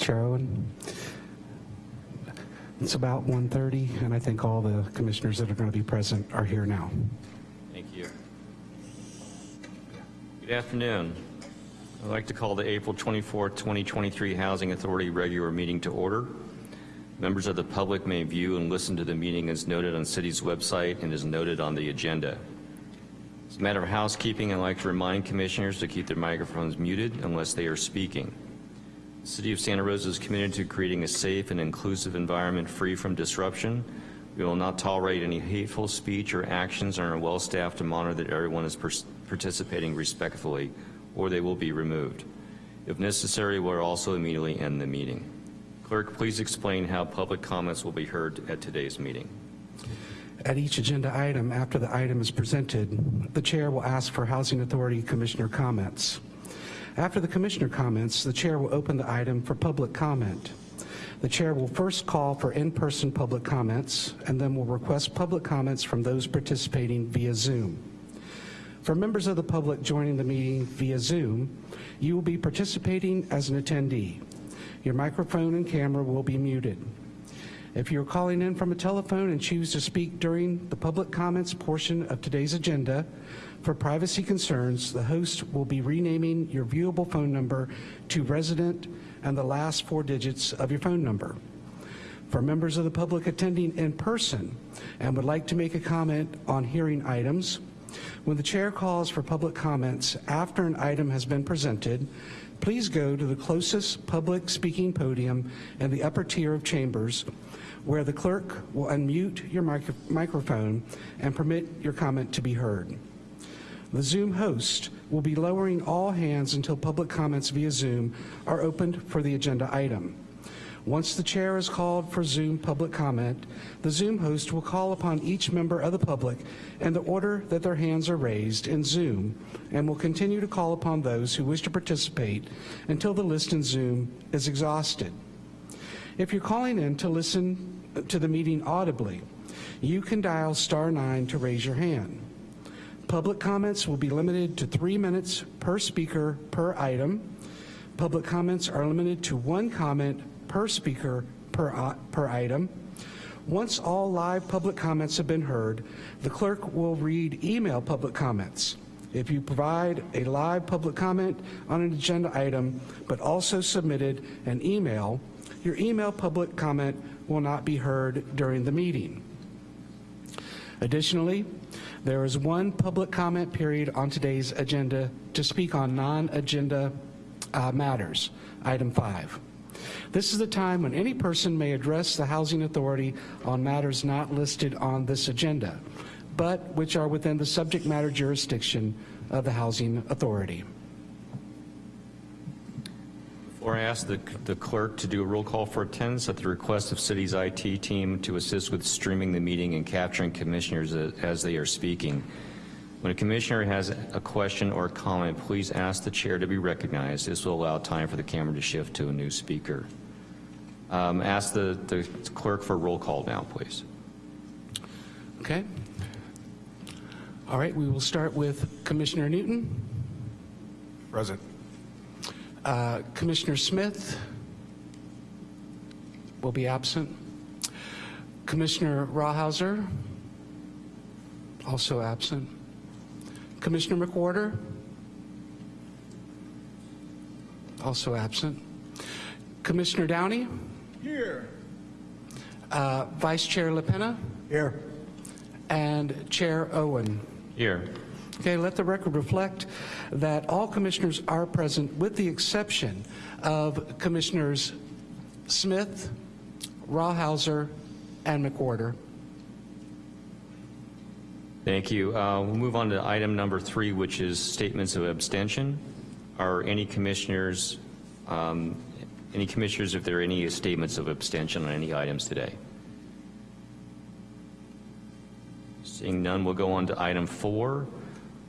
Chair Owen. It's about 1:30, and I think all the commissioners that are going to be present are here now. Thank you. Good afternoon. I'd like to call the April 24, 2023 Housing Authority regular meeting to order. Members of the public may view and listen to the meeting as noted on city's website and is noted on the agenda. As a matter of housekeeping, I'd like to remind commissioners to keep their microphones muted unless they are speaking. The City of Santa Rosa is committed to creating a safe and inclusive environment free from disruption. We will not tolerate any hateful speech or actions and are well staffed to monitor that everyone is participating respectfully or they will be removed. If necessary, we'll also immediately end the meeting. Clerk, please explain how public comments will be heard at today's meeting. At each agenda item, after the item is presented, the chair will ask for Housing Authority Commissioner comments. After the commissioner comments, the chair will open the item for public comment. The chair will first call for in-person public comments and then will request public comments from those participating via Zoom. For members of the public joining the meeting via Zoom, you will be participating as an attendee. Your microphone and camera will be muted. If you're calling in from a telephone and choose to speak during the public comments portion of today's agenda, for privacy concerns, the host will be renaming your viewable phone number to resident and the last four digits of your phone number. For members of the public attending in person and would like to make a comment on hearing items, when the chair calls for public comments after an item has been presented, please go to the closest public speaking podium in the upper tier of chambers where the clerk will unmute your micro microphone and permit your comment to be heard. The Zoom host will be lowering all hands until public comments via Zoom are opened for the agenda item. Once the chair is called for Zoom public comment, the Zoom host will call upon each member of the public in the order that their hands are raised in Zoom and will continue to call upon those who wish to participate until the list in Zoom is exhausted. If you're calling in to listen to the meeting audibly, you can dial star nine to raise your hand. Public comments will be limited to three minutes per speaker per item. Public comments are limited to one comment per speaker per, uh, per item. Once all live public comments have been heard, the clerk will read email public comments. If you provide a live public comment on an agenda item, but also submitted an email, your email public comment will not be heard during the meeting. Additionally, there is one public comment period on today's agenda to speak on non-agenda uh, matters, item five. This is the time when any person may address the Housing Authority on matters not listed on this agenda, but which are within the subject matter jurisdiction of the Housing Authority. Before I ask the, the clerk to do a roll call for attendance at the request of city's IT team to assist with streaming the meeting and capturing commissioners as they are speaking. When a commissioner has a question or comment, please ask the chair to be recognized. This will allow time for the camera to shift to a new speaker. Um, ask the, the clerk for a roll call now, please. Okay. All right, we will start with Commissioner Newton. Present. Uh, Commissioner Smith will be absent. Commissioner Rawhauser, also absent. Commissioner McWhorter, also absent. Commissioner Downey, Here. uh, Vice Chair LaPena, Here. and Chair Owen. Here. Okay, let the record reflect that all commissioners are present with the exception of Commissioners Smith, Rawhauser, and McWhorter. Thank you. Uh, we'll move on to item number three, which is statements of abstention. Are any commissioners, um, any commissioners, if there are any statements of abstention on any items today? Seeing none, we'll go on to item four,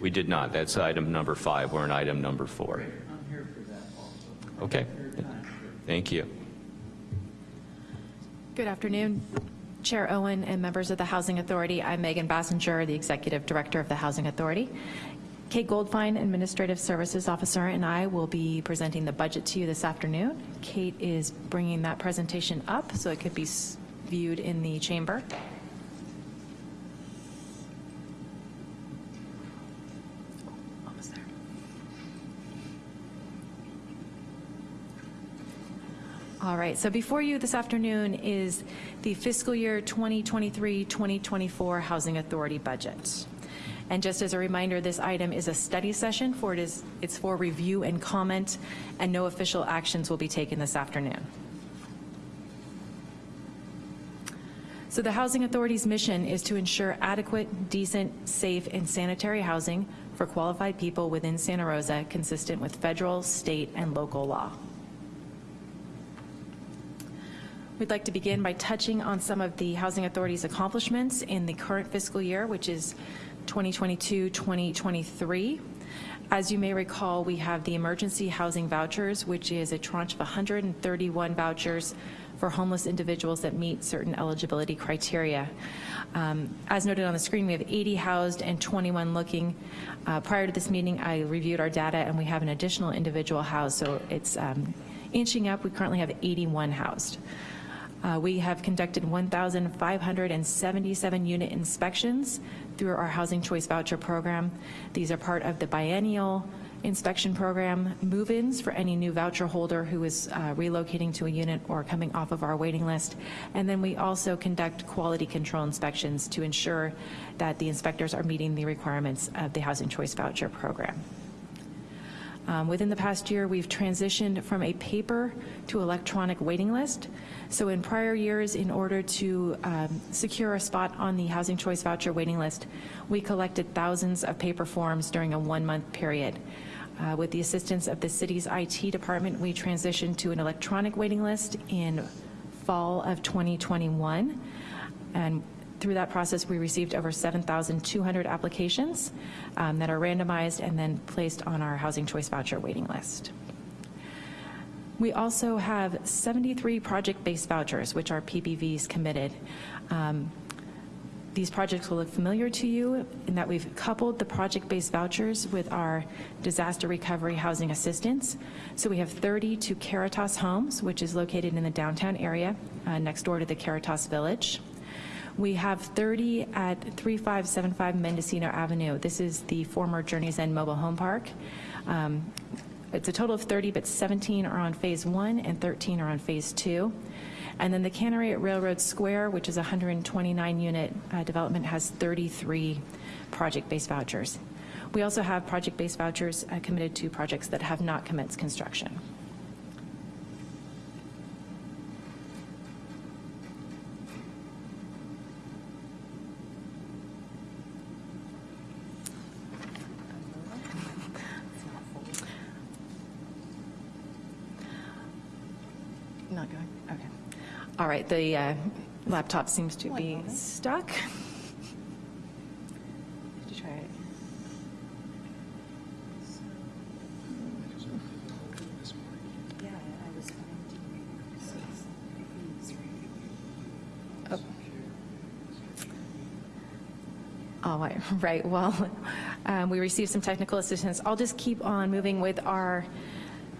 We did not. That's item number five. We're on item number four. I'm here for that also. Okay. Thank you. Good afternoon, Chair Owen and members of the Housing Authority. I'm Megan Basinger, the Executive Director of the Housing Authority. Kate Goldfine, Administrative Services Officer, and I will be presenting the budget to you this afternoon. Kate is bringing that presentation up so it could be viewed in the chamber. All right, so before you this afternoon is the fiscal year 2023-2024 Housing Authority budget. And just as a reminder, this item is a study session for it is, it's for review and comment, and no official actions will be taken this afternoon. So the Housing Authority's mission is to ensure adequate, decent, safe, and sanitary housing for qualified people within Santa Rosa, consistent with federal, state, and local law. We'd like to begin by touching on some of the Housing Authority's accomplishments in the current fiscal year, which is 2022-2023. As you may recall, we have the emergency housing vouchers, which is a tranche of 131 vouchers for homeless individuals that meet certain eligibility criteria. Um, As noted on the screen, we have 80 housed and 21 looking. Uh, Prior to this meeting, I reviewed our data, and we have an additional individual housed, so it's um, inching up. We currently have 81 housed. Uh, We have conducted 1,577 unit inspections through our Housing Choice Voucher Program. These are part of the biennial inspection program, move-ins for any new voucher holder who is uh, relocating to a unit or coming off of our waiting list. And then we also conduct quality control inspections to ensure that the inspectors are meeting the requirements of the Housing Choice Voucher Program. Um, Within the past year, we've transitioned from a paper to electronic waiting list. So in prior years, in order to um, secure a spot on the Housing Choice Voucher waiting list, we collected thousands of paper forms during a one-month period. Uh, With the assistance of the city's IT department, we transitioned to an electronic waiting list in fall of 2021. And through that process, we received over 7,200 applications um, that are randomized and then placed on our Housing Choice Voucher waiting list. We also have 73 project-based vouchers, which are PBVs committed. Um, These projects will look familiar to you in that we've coupled the project-based vouchers with our disaster recovery housing assistance. So we have 30 to Caritas Homes, which is located in the downtown area, uh, next door to the Caritas Village. We have 30 at 3575 Mendocino Avenue. This is the former Journey's End Mobile Home Park. Um, It's a total of 30, but 17 are on Phase 1 and 13 are on Phase 2. And then the Cannery at Railroad Square, which is a 129-unit development, has 33 project-based vouchers. We also have project-based vouchers uh, committed to projects that have not commenced construction. Not going, okay. All right, the uh, laptop seems to be stuck. Try it? Oh. All right, right, well, um, we received some technical assistance. I'll just keep on moving with our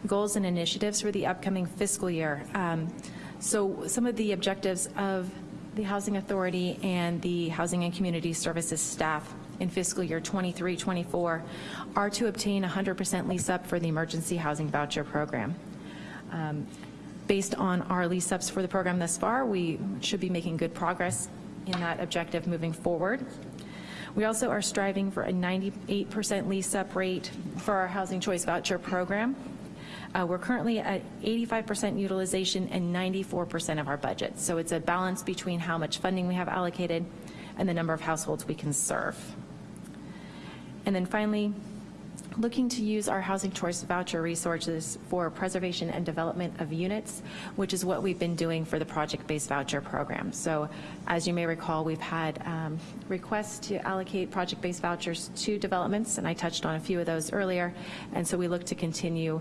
goals and initiatives for the upcoming fiscal year. Um, So some of the objectives of the Housing Authority and the Housing and Community Services staff in fiscal year 23-24 are to obtain 100% lease-up for the Emergency Housing Voucher Program. Um, Based on our lease-ups for the program thus far, we should be making good progress in that objective moving forward. We also are striving for a 98% lease-up rate for our Housing Choice Voucher Program. Uh, We're currently at 85% utilization and 94% of our budget. So it's a balance between how much funding we have allocated and the number of households we can serve. And then finally, looking to use our housing choice voucher resources for preservation and development of units, which is what we've been doing for the project-based voucher program. So as you may recall, we've had um, requests to allocate project-based vouchers to developments, and I touched on a few of those earlier. And so we look to continue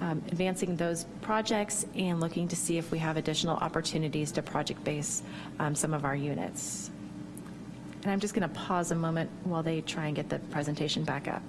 um, advancing those projects and looking to see if we have additional opportunities to project-base um, some of our units. And I'm just going to pause a moment while they try and get the presentation back up.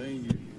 Good,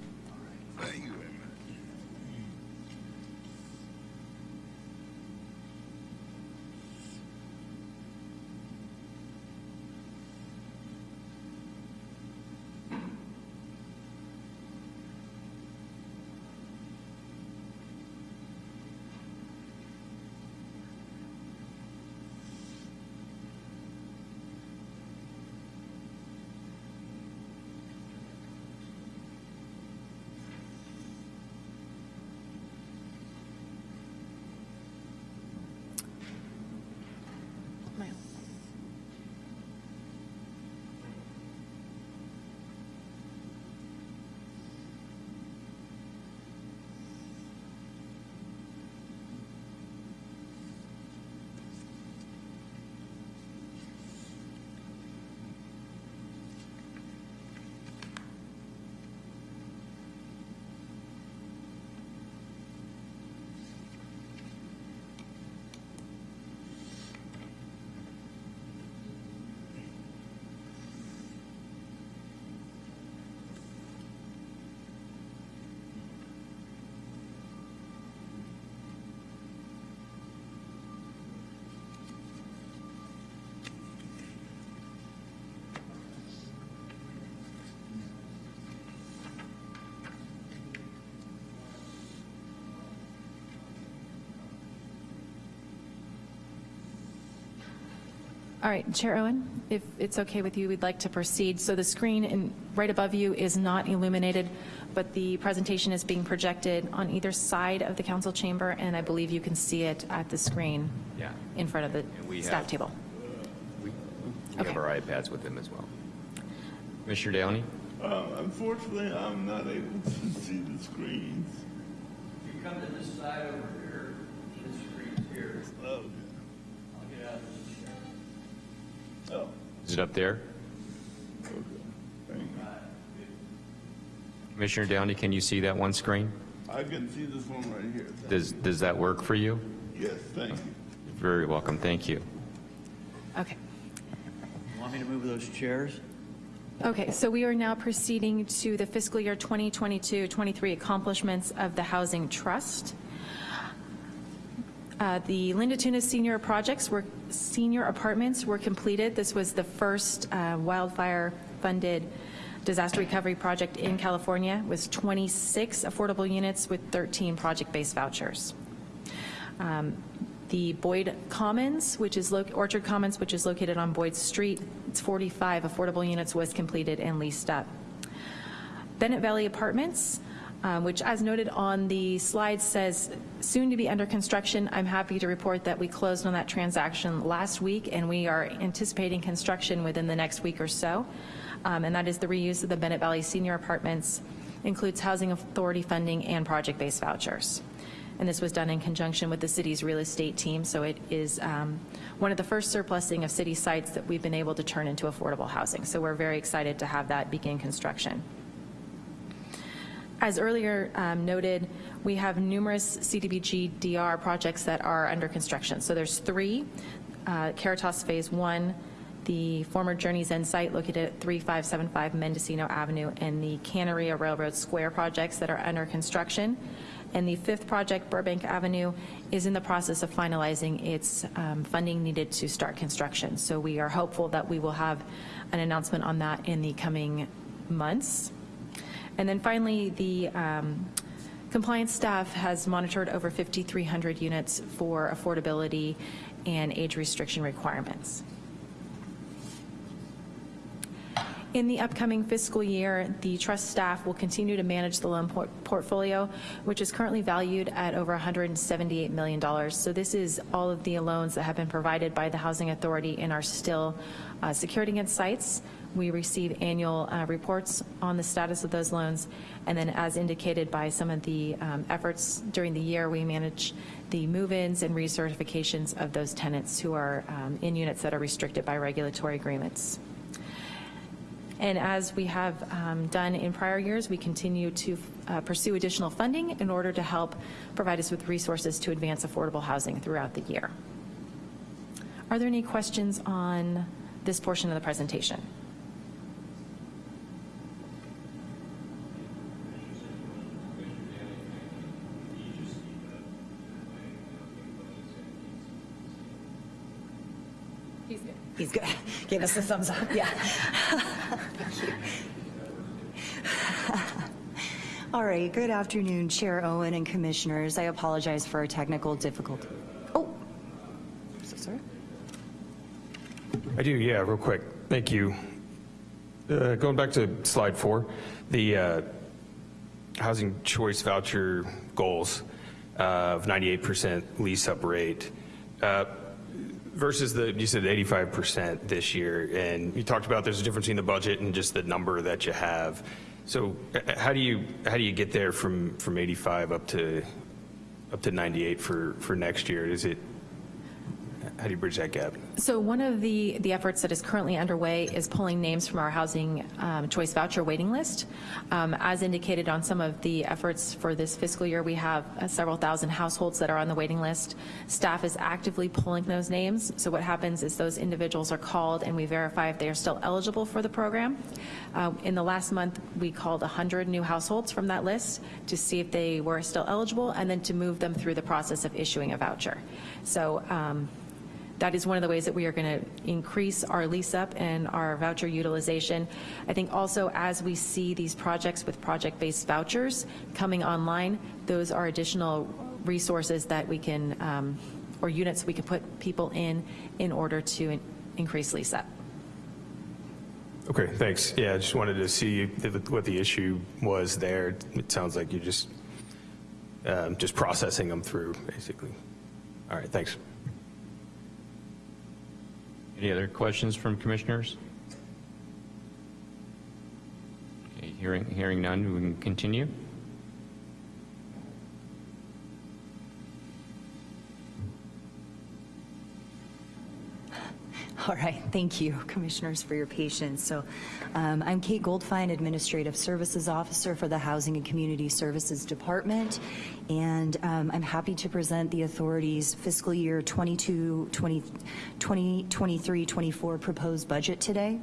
All right, Chair Owen, if it's okay with you, we'd like to proceed. So the screen in, right above you is not illuminated, but the presentation is being projected on either side of the council chamber, and I believe you can see it at the screen Yeah. in front of the we staff have- table. We Okay. have our iPads with them as well. Mr. Downey? Uh, unfortunately, I'm not able to see the screens. If you come to this side over here, this screen's here. Okay. I'll get out of this chair. Oh, Is it up there? okay. Thank you. Commissioner Downey, can you see that one screen? I can see this one right here. Thank Does, does that work for you? Yes, thank you. Very welcome, thank you. Okay. Want me to move those chairs? Okay, so we are now proceeding to the fiscal year 2022-23 accomplishments of the Housing Trust. Uh, The Linda Tunis senior projects were, senior apartments were completed. This was the first uh, wildfire-funded disaster recovery project in California with 26 affordable units with 13 project-based vouchers. Um, The Boyd Commons, which is, Orchard Commons, which is located on Boyd Street, it's 45 affordable units was completed and leased up. Bennett Valley Apartments, um, which as noted on the slide says soon to be under construction. I'm happy to report that we closed on that transaction last week, and we are anticipating construction within the next week or so. Um, And that is the reuse of the Bennett Valley Senior Apartments, includes housing authority funding and project-based vouchers. And this was done in conjunction with the city's real estate team, so it is um, one of the first surplusing of city sites that we've been able to turn into affordable housing. So we're very excited to have that begin construction. As earlier um, noted, we have numerous CDBG DR projects that are under construction. So there's three, uh, Caritas Phase 1, the former Journey's End site located at 3575 Mendocino Avenue, and the Cannery at Railroad Square projects that are under construction. And the fifth project, Burbank Avenue, is in the process of finalizing its um, funding needed to start construction. So we are hopeful that we will have an announcement on that in the coming months. And then finally, the um, compliance staff has monitored over 5,300 units for affordability and age restriction requirements. In the upcoming fiscal year, the trust staff will continue to manage the loan por- portfolio, which is currently valued at over $178 million. So this is all of the loans that have been provided by the Housing Authority and are still uh, secured against sites. We receive annual uh, reports on the status of those loans, and then as indicated by some of the um, efforts during the year, we manage the move-ins and recertifications of those tenants who are um, in units that are restricted by regulatory agreements. And as we have um, done in prior years, we continue to uh, pursue additional funding in order to help provide us with resources to advance affordable housing throughout the year. Are there any questions on this portion of the presentation? He's good. Gave us the thumbs up, yeah. All right, good afternoon, Chair Owen and Commissioners. I apologize for our technical difficulty. Oh, so sorry. I do, yeah, real quick. Thank you. Uh, Going back to slide four, the uh, housing choice voucher goals uh, of 98% lease-up rate uh, versus the, you said 85% this year, and you talked about there's a difference in the budget and just the number that you have. So uh, how do you, how do you get there from, from 85 up to, up to 98 for, for next year? Is it, how do you bridge that gap? So one of the, the efforts that is currently underway is pulling names from our housing um, choice voucher waiting list. Um, As indicated on some of the efforts for this fiscal year, we have uh, several thousand households that are on the waiting list. Staff is actively pulling those names. So what happens is those individuals are called and we verify if they are still eligible for the program. Uh, In the last month, we called 100 new households from that list to see if they were still eligible and then to move them through the process of issuing a voucher. So um, that is one of the ways that we are going to increase our lease up and our voucher utilization. I think also as we see these projects with project-based vouchers coming online, those are additional resources that we can, um, or units we can put people in, in order to increase lease up. Okay, thanks. Yeah, I just wanted to see if- what the issue was there. It sounds like you're just, um, just processing them through, basically. All right, thanks. Any other questions from commissioners? Okay, hearing, hearing none, we can continue. All right, thank you, Commissioners, for your patience. So um, I'm Kate Goldfein, Administrative Services Officer for the Housing and Community Services Department, and um, I'm happy to present the authority's fiscal year 22, 20 2023-24 proposed budget today.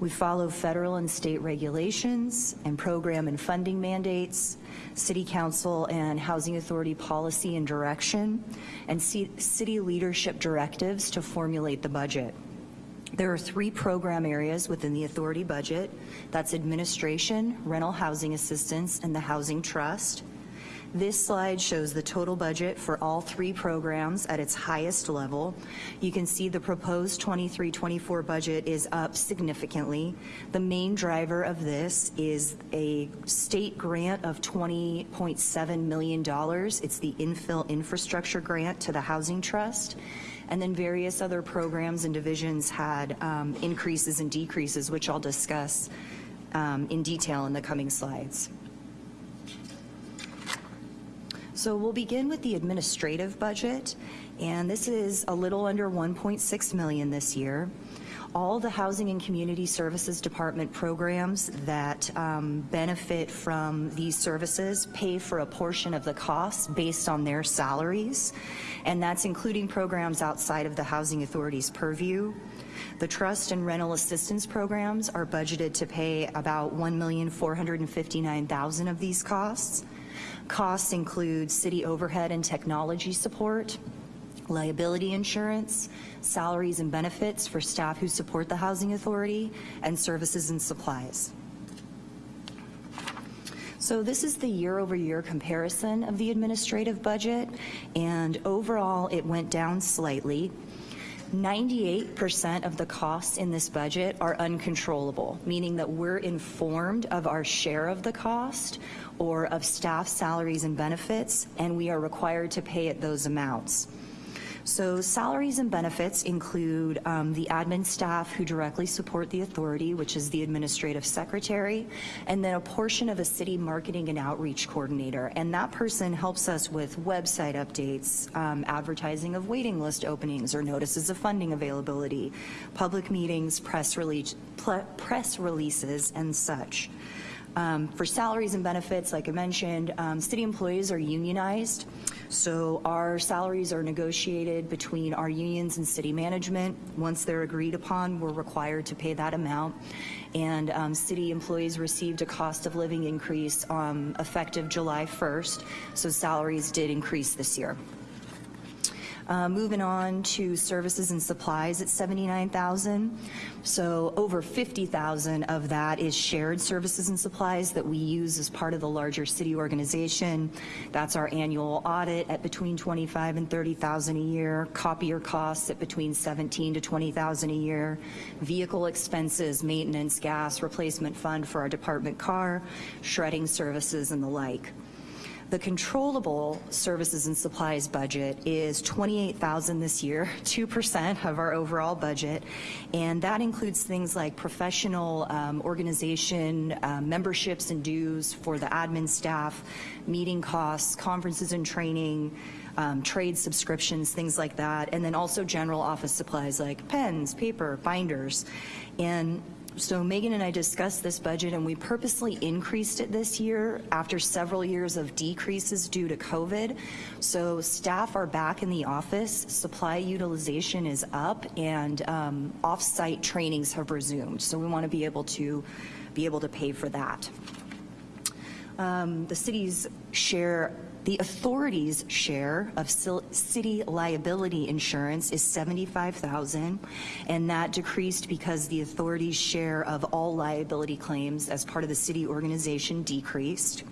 We follow federal and state regulations and program and funding mandates, city council and housing authority policy and direction, and city leadership directives to formulate the budget. There are three program areas within the authority budget. That's administration, rental housing assistance, and the housing trust. This slide shows the total budget for all three programs at its highest level. You can see the proposed 23-24 budget is up significantly. The main driver of this is a state grant of $20.7 million. It's the infill infrastructure grant to the Housing Trust. And then various other programs and divisions had um, increases and decreases, which I'll discuss um, in detail in the coming slides. So we'll begin with the administrative budget, and this is a little under 1.6 million this year. All the Housing and Community Services Department programs that um, benefit from these services pay for a portion of the costs based on their salaries, and that's including programs outside of the Housing Authority's purview. The trust and rental assistance programs are budgeted to pay about 1,459,000 of these costs. Costs include city overhead and technology support, liability insurance, salaries and benefits for staff who support the Housing Authority, and services and supplies. So this is the year-over-year comparison of the administrative budget, and overall, it went down slightly. 98% of the costs in this budget are uncontrollable, meaning that we're informed of our share of the cost or of staff salaries and benefits, and we are required to pay at those amounts. So salaries and benefits include um, the admin staff who directly support the authority, which is the administrative secretary, and then a portion of a city marketing and outreach coordinator. And that person helps us with website updates, um, advertising of waiting list openings or notices of funding availability, public meetings, press, release, press releases, and such. Um, for salaries and benefits, like I mentioned, um, city employees are unionized. So our salaries are negotiated between our unions and city management. Once they're agreed upon, we're required to pay that amount. And um, city employees received a cost of living increase um, effective July 1st. So salaries did increase this year. Uh, moving on to services and supplies at 79,000. So over 50,000 of that is shared services and supplies that we use as part of the larger city organization. That's our annual audit at between 25 and 30,000 a year, copier costs at between 17 to 20,000 a year, vehicle expenses, maintenance, gas, replacement fund for our department car, shredding services and the like. The controllable services and supplies budget is 28,000 this year, 2% of our overall budget, and that includes things like professional um, organization, um, memberships and dues for the admin staff, meeting costs, conferences and training, um, trade subscriptions, things like that, and then also general office supplies like pens, paper, binders. And so Megan and I discussed this budget and we purposely increased it this year after several years of decreases due to COVID. So staff are back in the office, supply utilization is up and um, off-site trainings have resumed. So we want to be able to be able to pay for that. Um, the city's share the authority's share of city liability insurance is 75,000, and that decreased because the authority's share of all liability claims as part of the city organization decreased.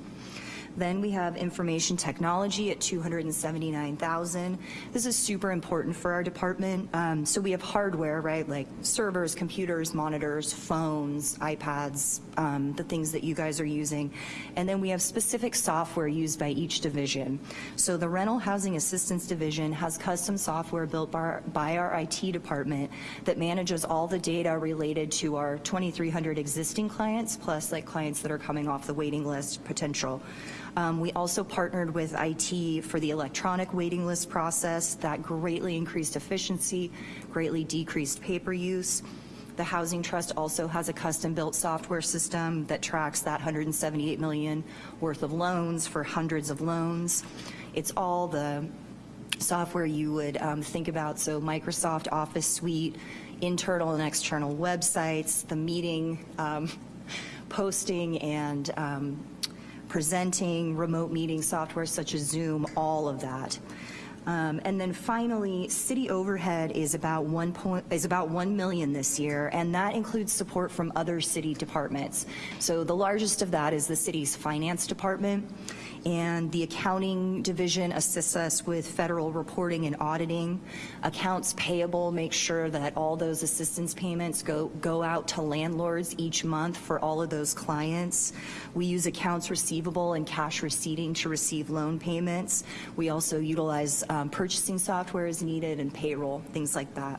Then we have information technology at 279,000. This is super important for our department. Um, so we have hardware, right, like servers, computers, monitors, phones, iPads, um, the things that you guys are using. And then we have specific software used by each division. So the rental housing assistance division has custom software built by our, by our IT department that manages all the data related to our 2,300 existing clients, plus like clients that are coming off the waiting list potential. Um, we also partnered with IT for the electronic waiting list process that greatly increased efficiency, greatly decreased paper use. The Housing Trust also has a custom-built software system that tracks that 178 million worth of loans for hundreds of loans. It's all the software you would um, think about, so Microsoft Office Suite, internal and external websites, the meeting um, posting and um, presenting, remote meeting software such as Zoom, all of that. Um, and then finally, city overhead is about one point is about one million this year, and that includes support from other city departments. So the largest of that is the city's finance department and the accounting division assists us with federal reporting and auditing. Accounts payable makes sure that all those assistance payments go, go out to landlords each month for all of those clients. We use accounts receivable and cash receipting to receive loan payments. We also utilize um, purchasing software is needed and payroll, things like that.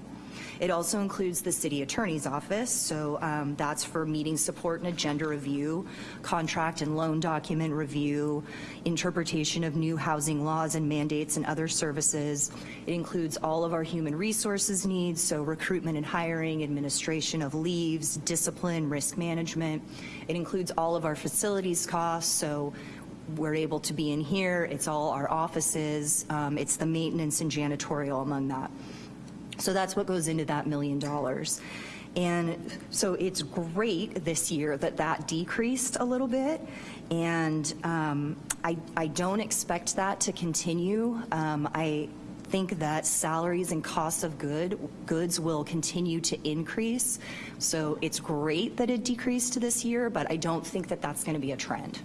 It also includes the city attorney's office, so um, that's for meeting support and agenda review, contract and loan document review, interpretation of new housing laws and mandates and other services. It includes all of our human resources needs, so recruitment and hiring, administration of leaves, discipline, risk management. It includes all of our facilities costs, so we're able to be in here, it's all our offices, um, it's the maintenance and janitorial among that. So that's what goes into that million dollars. And so it's great this year that that decreased a little bit. And um, I, I don't expect that to continue. Um, I think that salaries and costs of good goods will continue to increase. So it's great that it decreased this year, but I don't think that that's going to be a trend.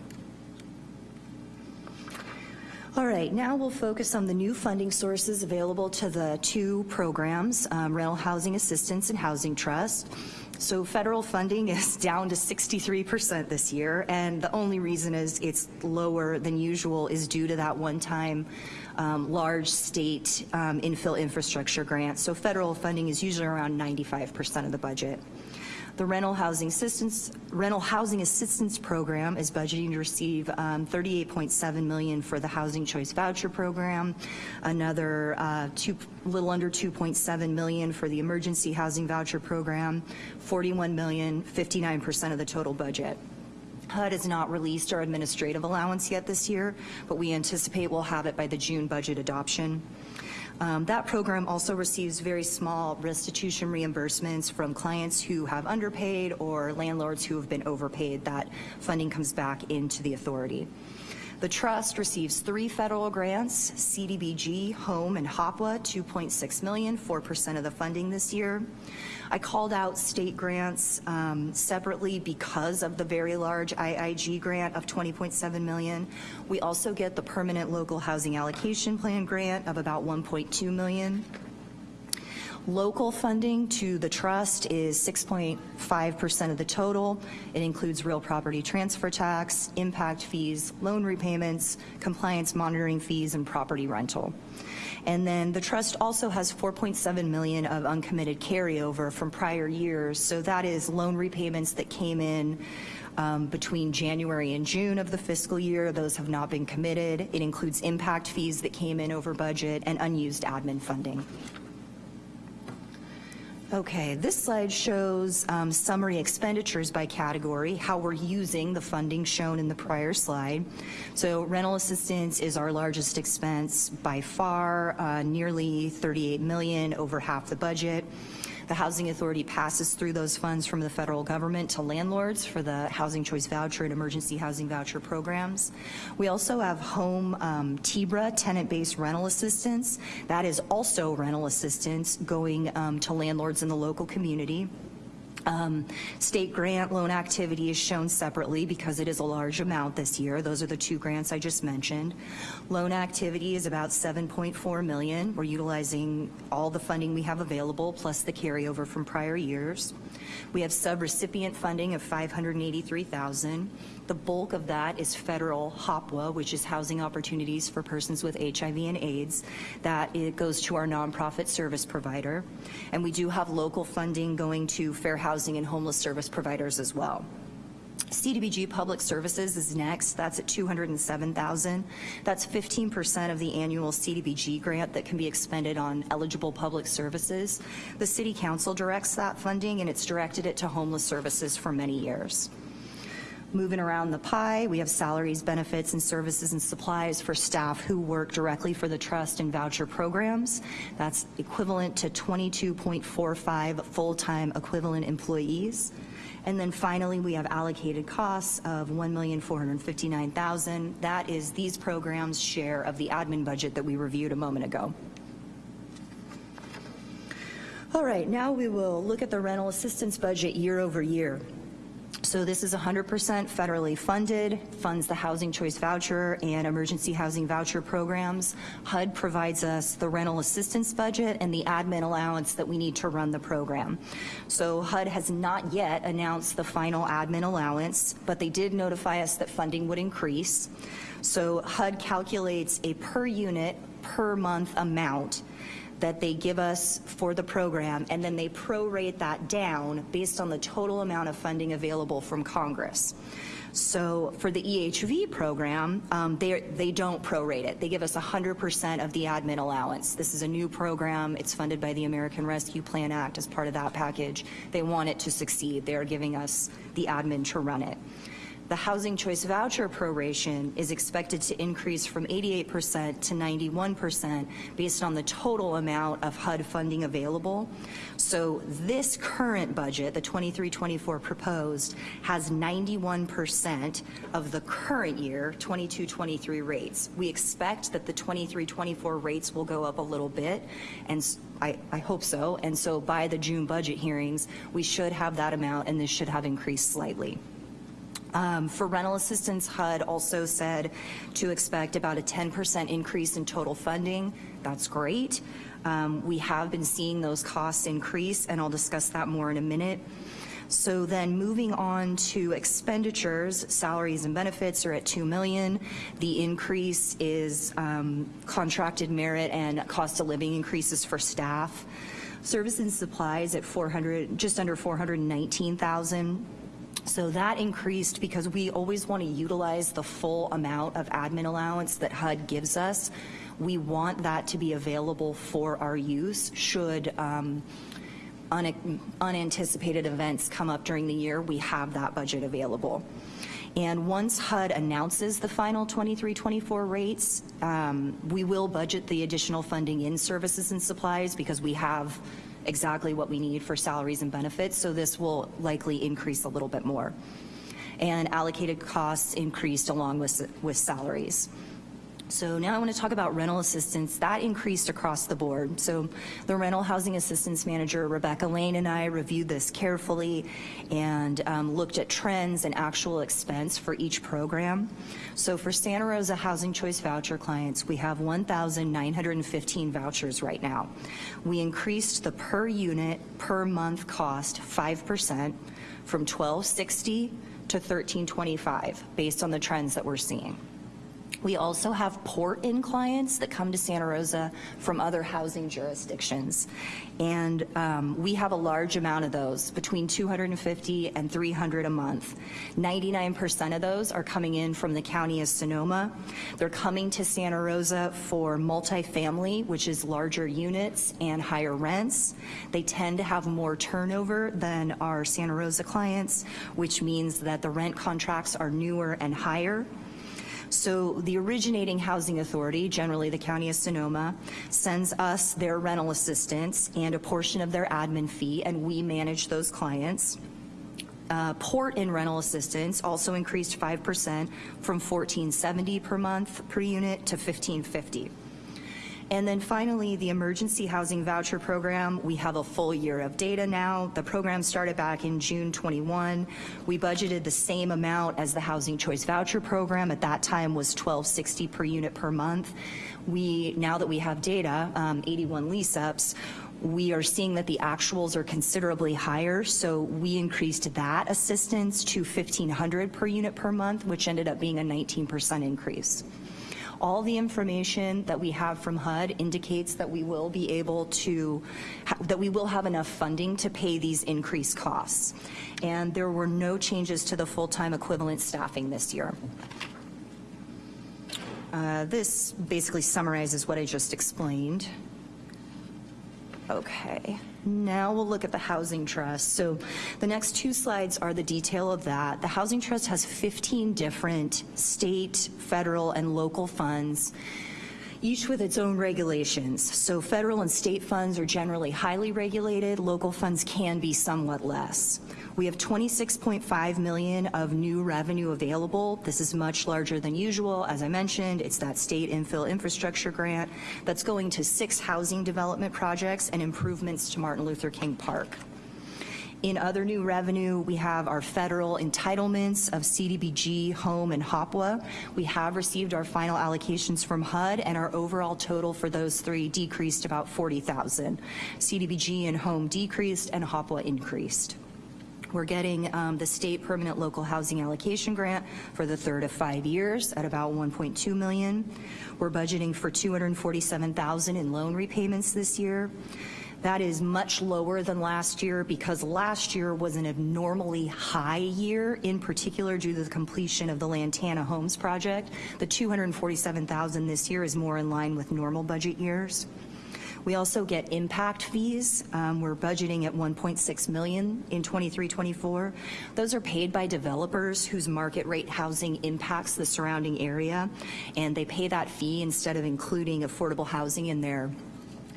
All right, now we'll focus on the new funding sources available to the two programs, um, rental housing assistance and housing trust. So federal funding is down to 63% this year, and the only reason is it's lower than usual is due to that one-time um, large state um, infill infrastructure grant. So federal funding is usually around 95% of the budget. The rental housing assistance rental housing assistance program is budgeting to receive um, 38.7 million for the housing choice voucher program, another uh, two, little under 2.7 million for the emergency housing voucher program, 41 million, 59% of the total budget. HUD has not released our administrative allowance yet this year, but we anticipate we'll have it by the June budget adoption. Um, that program also receives very small restitution reimbursements from clients who have underpaid or landlords who have been overpaid. That funding comes back into the authority. The trust receives three federal grants, CDBG, Home, and HOPWA, 2.6 million, 4% of the funding this year. I called out state grants um, separately because of the very large IIG grant of 20.7 million. We also get the permanent local housing allocation plan grant of about 1.2 million. Local funding to the trust is 6.5% of the total. It includes real property transfer tax, impact fees, loan repayments, compliance monitoring fees, and property rental. And then the trust also has 4.7 million of uncommitted carryover from prior years. So that is loan repayments that came in um, between January and June of the fiscal year. Those have not been committed. It includes impact fees that came in over budget and unused admin funding. Okay, this slide shows um, summary expenditures by category, how we're using the funding shown in the prior slide. So rental assistance is our largest expense by far, uh, nearly 38 million, over half the budget. The Housing Authority passes through those funds from the federal government to landlords for the Housing Choice Voucher and Emergency Housing Voucher programs. We also have home um, TBRA, tenant-based rental assistance. That is also rental assistance going um, to landlords in the local community. Um, State grant loan activity is shown separately because it is a large amount this year. Those are the two grants I just mentioned. Loan activity is about 7.4 million. We're utilizing all the funding we have available plus the carryover from prior years. We have subrecipient funding of 583,000. The bulk of that is federal HOPWA, which is Housing Opportunities for Persons with HIV and AIDS. That it goes to our nonprofit service provider. And we do have local funding going to fair housing and homeless service providers as well. CDBG Public Services is next. That's at 207,000. That's 15% of the annual CDBG grant that can be expended on eligible public services. The City Council directs that funding and it's directed it to homeless services for many years. Moving around the pie, we have salaries, benefits, and services and supplies for staff who work directly for the trust and voucher programs. That's equivalent to 22.45 full-time equivalent employees. And then finally, we have allocated costs of 1,459,000. That is these programs' share of the admin budget that we reviewed a moment ago. All right, now we will look at the rental assistance budget year over year. So this is 100% federally funded, funds the Housing Choice Voucher and Emergency Housing Voucher programs. HUD provides us the rental assistance budget and the admin allowance that we need to run the program. So HUD has not yet announced the final admin allowance, but they did notify us that funding would increase. So HUD calculates a per unit, per month amount that they give us for the program, and then they prorate that down based on the total amount of funding available from Congress. So for the EHV program, um, they, they don't prorate it. They give us 100% of the admin allowance. This is a new program. It's funded by the American Rescue Plan Act as part of that package. They want it to succeed. They are giving us the admin to run it. The Housing Choice Voucher proration is expected to increase from 88% to 91% based on the total amount of HUD funding available. So this current budget, the 23-24 proposed, has 91% of the current year 22-23 rates. We expect that the 23-24 rates will go up a little bit, and I, I, hope so. And so by the June budget hearings, we should have that amount, and this should have increased slightly. Um, for rental assistance, HUD also said to expect about a 10% increase in total funding. That's great. Um, we have been seeing those costs increase, and I'll discuss that more in a minute. So then moving on to expenditures, salaries and benefits are at 2 million. The increase is um, contracted merit and cost of living increases for staff. Service and supplies at 400, just under 419,000. So that increased because we always want to utilize the full amount of admin allowance that HUD gives us. We want that to be available for our use should um, un unanticipated events come up during the year, we have that budget available. And once HUD announces the final 23-24 rates, um, we will budget the additional funding in services and supplies because we have exactly what we need for salaries and benefits, so this will likely increase a little bit more. And allocated costs increased along with, with salaries. So now I want to talk about rental assistance. That increased across the board. So the rental housing assistance manager, Rebecca Lane, and I reviewed this carefully and um, looked at trends and actual expense for each program. So for Santa Rosa Housing Choice Voucher clients, we have 1,915 vouchers right now. We increased the per unit per month cost 5% from 1260 to 1325 based on the trends that we're seeing. We also have port-in clients that come to Santa Rosa from other housing jurisdictions. And um, we have a large amount of those, between 250 and 300 a month. 99% of those are coming in from the county of Sonoma. They're coming to Santa Rosa for multifamily, which is larger units and higher rents. They tend to have more turnover than our Santa Rosa clients, which means that the rent contracts are newer and higher. So the originating housing authority, generally the County of Sonoma, sends us their rental assistance and a portion of their admin fee, and we manage those clients. Uh, port in rental assistance also increased 5% from 1470 per month per unit to 1550. And then finally, the Emergency Housing Voucher Program, we have a full year of data now. The program started back in June 21. We budgeted the same amount as the Housing Choice Voucher Program. At that time was 1260 per unit per month. We, now that we have data, um, 81 lease-ups, we are seeing that the actuals are considerably higher, so we increased that assistance to 1,500 per unit per month, which ended up being a 19% increase. All the information that we have from HUD indicates that we will be able to, that we will have enough funding to pay these increased costs. And there were no changes to the full-time equivalent staffing this year. Uh, This basically summarizes what I just explained. Okay, now we'll look at the Housing Trust. So the next two slides are the detail of that. The Housing Trust has 15 different state, federal, and local funds each with its own regulations. So federal and state funds are generally highly regulated, local funds can be somewhat less. We have 26.5 million of new revenue available. This is much larger than usual. As I mentioned, it's that state infill infrastructure grant that's going to six housing development projects and improvements to Martin Luther King Park. In other new revenue, we have our federal entitlements of CDBG, Home, and HOPWA. We have received our final allocations from HUD, and our overall total for those three decreased about 40,000. CDBG and Home decreased, and HOPWA increased. We're getting um, the state permanent local housing allocation grant for the third of five years at about 1.2 million. We're budgeting for 247,000 in loan repayments this year. That is much lower than last year because last year was an abnormally high year, in particular due to the completion of the Lantana Homes project. The 247,000 this year is more in line with normal budget years. We also get impact fees. Um, we're budgeting at 1.6 million in 23-24. Those are paid by developers whose market rate housing impacts the surrounding area, and they pay that fee instead of including affordable housing in their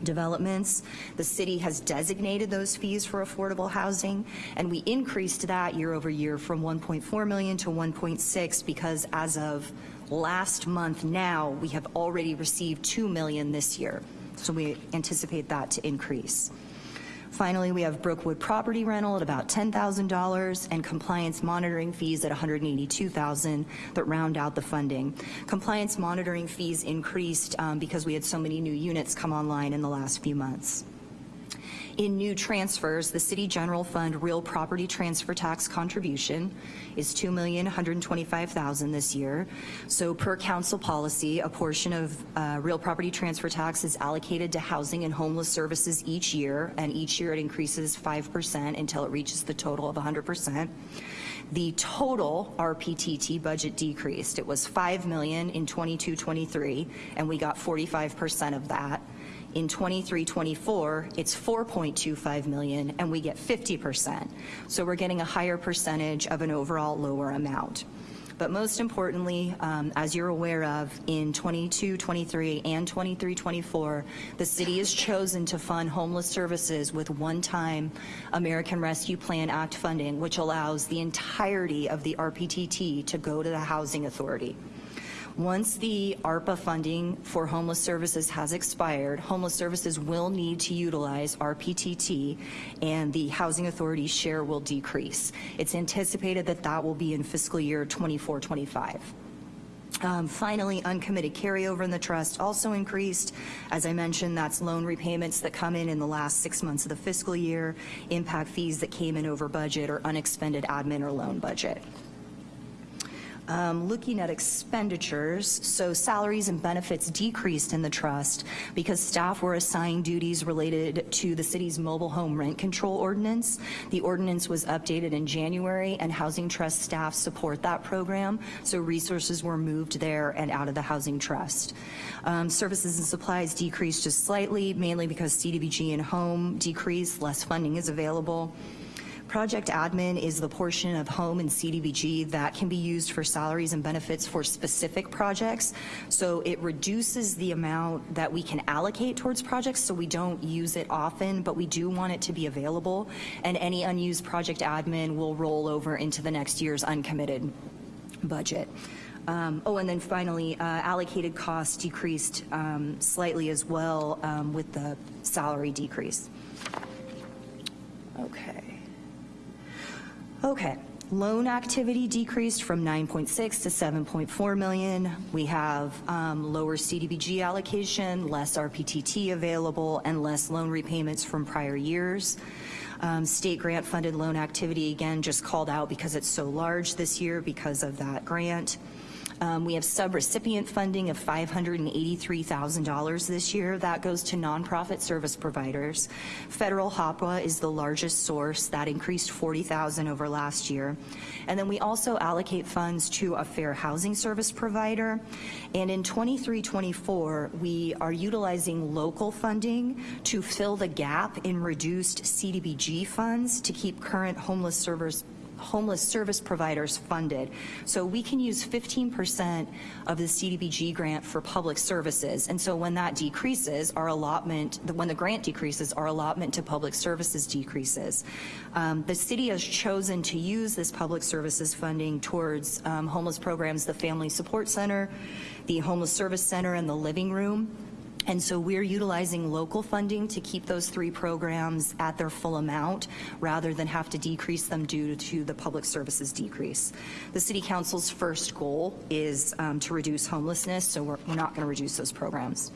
developments. The city has designated those fees for affordable housing, and we increased that year over year from 1.4 million to 1.6 because as of last month now, we have already received 2 million this year. So we anticipate that to increase. Finally, we have Brookwood property rental at about $10,000 and compliance monitoring fees at $182,000 that round out the funding. Compliance monitoring fees increased um, because we had so many new units come online in the last few months. In new transfers, the City General Fund real property transfer tax contribution is 2,125,000 this year. So per council policy, a portion of uh, real property transfer tax is allocated to housing and homeless services each year, and each year it increases 5% until it reaches the total of 100% the total RPTT budget decreased. It was 5 million in 22-23, and we got 45% of that. In 23-24, it's 4.25 million, and we get 50%. So we're getting a higher percentage of an overall lower amount. But most importantly, um, as you're aware of, in 22-23 and 23-24, the city has chosen to fund homeless services with one-time American Rescue Plan Act funding, which allows the entirety of the RPTT to go to the Housing Authority. Once the ARPA funding for homeless services has expired, homeless services will need to utilize RPTT and the Housing Authority's share will decrease. It's anticipated that that will be in fiscal year 24-25. Um, finally, uncommitted carryover in the trust also increased. As I mentioned, that's loan repayments that come in in the last six months of the fiscal year, impact fees that came in over budget or unexpended admin or loan budget. Um, looking at expenditures, so salaries and benefits decreased in the trust because staff were assigned duties related to the city's mobile home rent control ordinance. The ordinance was updated in January and Housing Trust staff support that program, so resources were moved there and out of the Housing Trust. Um, services and supplies decreased just slightly, mainly because CDBG and home decreased, less funding is available. Project admin is the portion of home and CDBG that can be used for salaries and benefits for specific projects. So it reduces the amount that we can allocate towards projects so we don't use it often, but we do want it to be available. And any unused project admin will roll over into the next year's uncommitted budget. Um, Oh, and then finally, uh, allocated costs decreased um, slightly as well um, with the salary decrease. Okay. Okay. Loan activity decreased from 9.6 to 7.4 million. We have um, lower CDBG allocation, less RPTT available, and less loan repayments from prior years. Um, State grant-funded loan activity, again, just called out because it's so large this year because of that grant. Um, We have subrecipient funding of $583,000 this year. That goes to nonprofit service providers. Federal HOPWA is the largest source. That increased $40,000 over last year. And then we also allocate funds to a fair housing service provider. And in 23-24, we are utilizing local funding to fill the gap in reduced CDBG funds to keep current homeless servers homeless service providers funded. So we can use 15% of the CDBG grant for public services. And so when that decreases, our allotment, when the grant decreases, our allotment to public services decreases. Um, The city has chosen to use this public services funding towards um, homeless programs, the Family Support Center, the Homeless Service Center, and the Living Room. And so we're utilizing local funding to keep those three programs at their full amount rather than have to decrease them due to the public services decrease. The City Council's first goal is um, to reduce homelessness, so we're, we're not going to reduce those programs.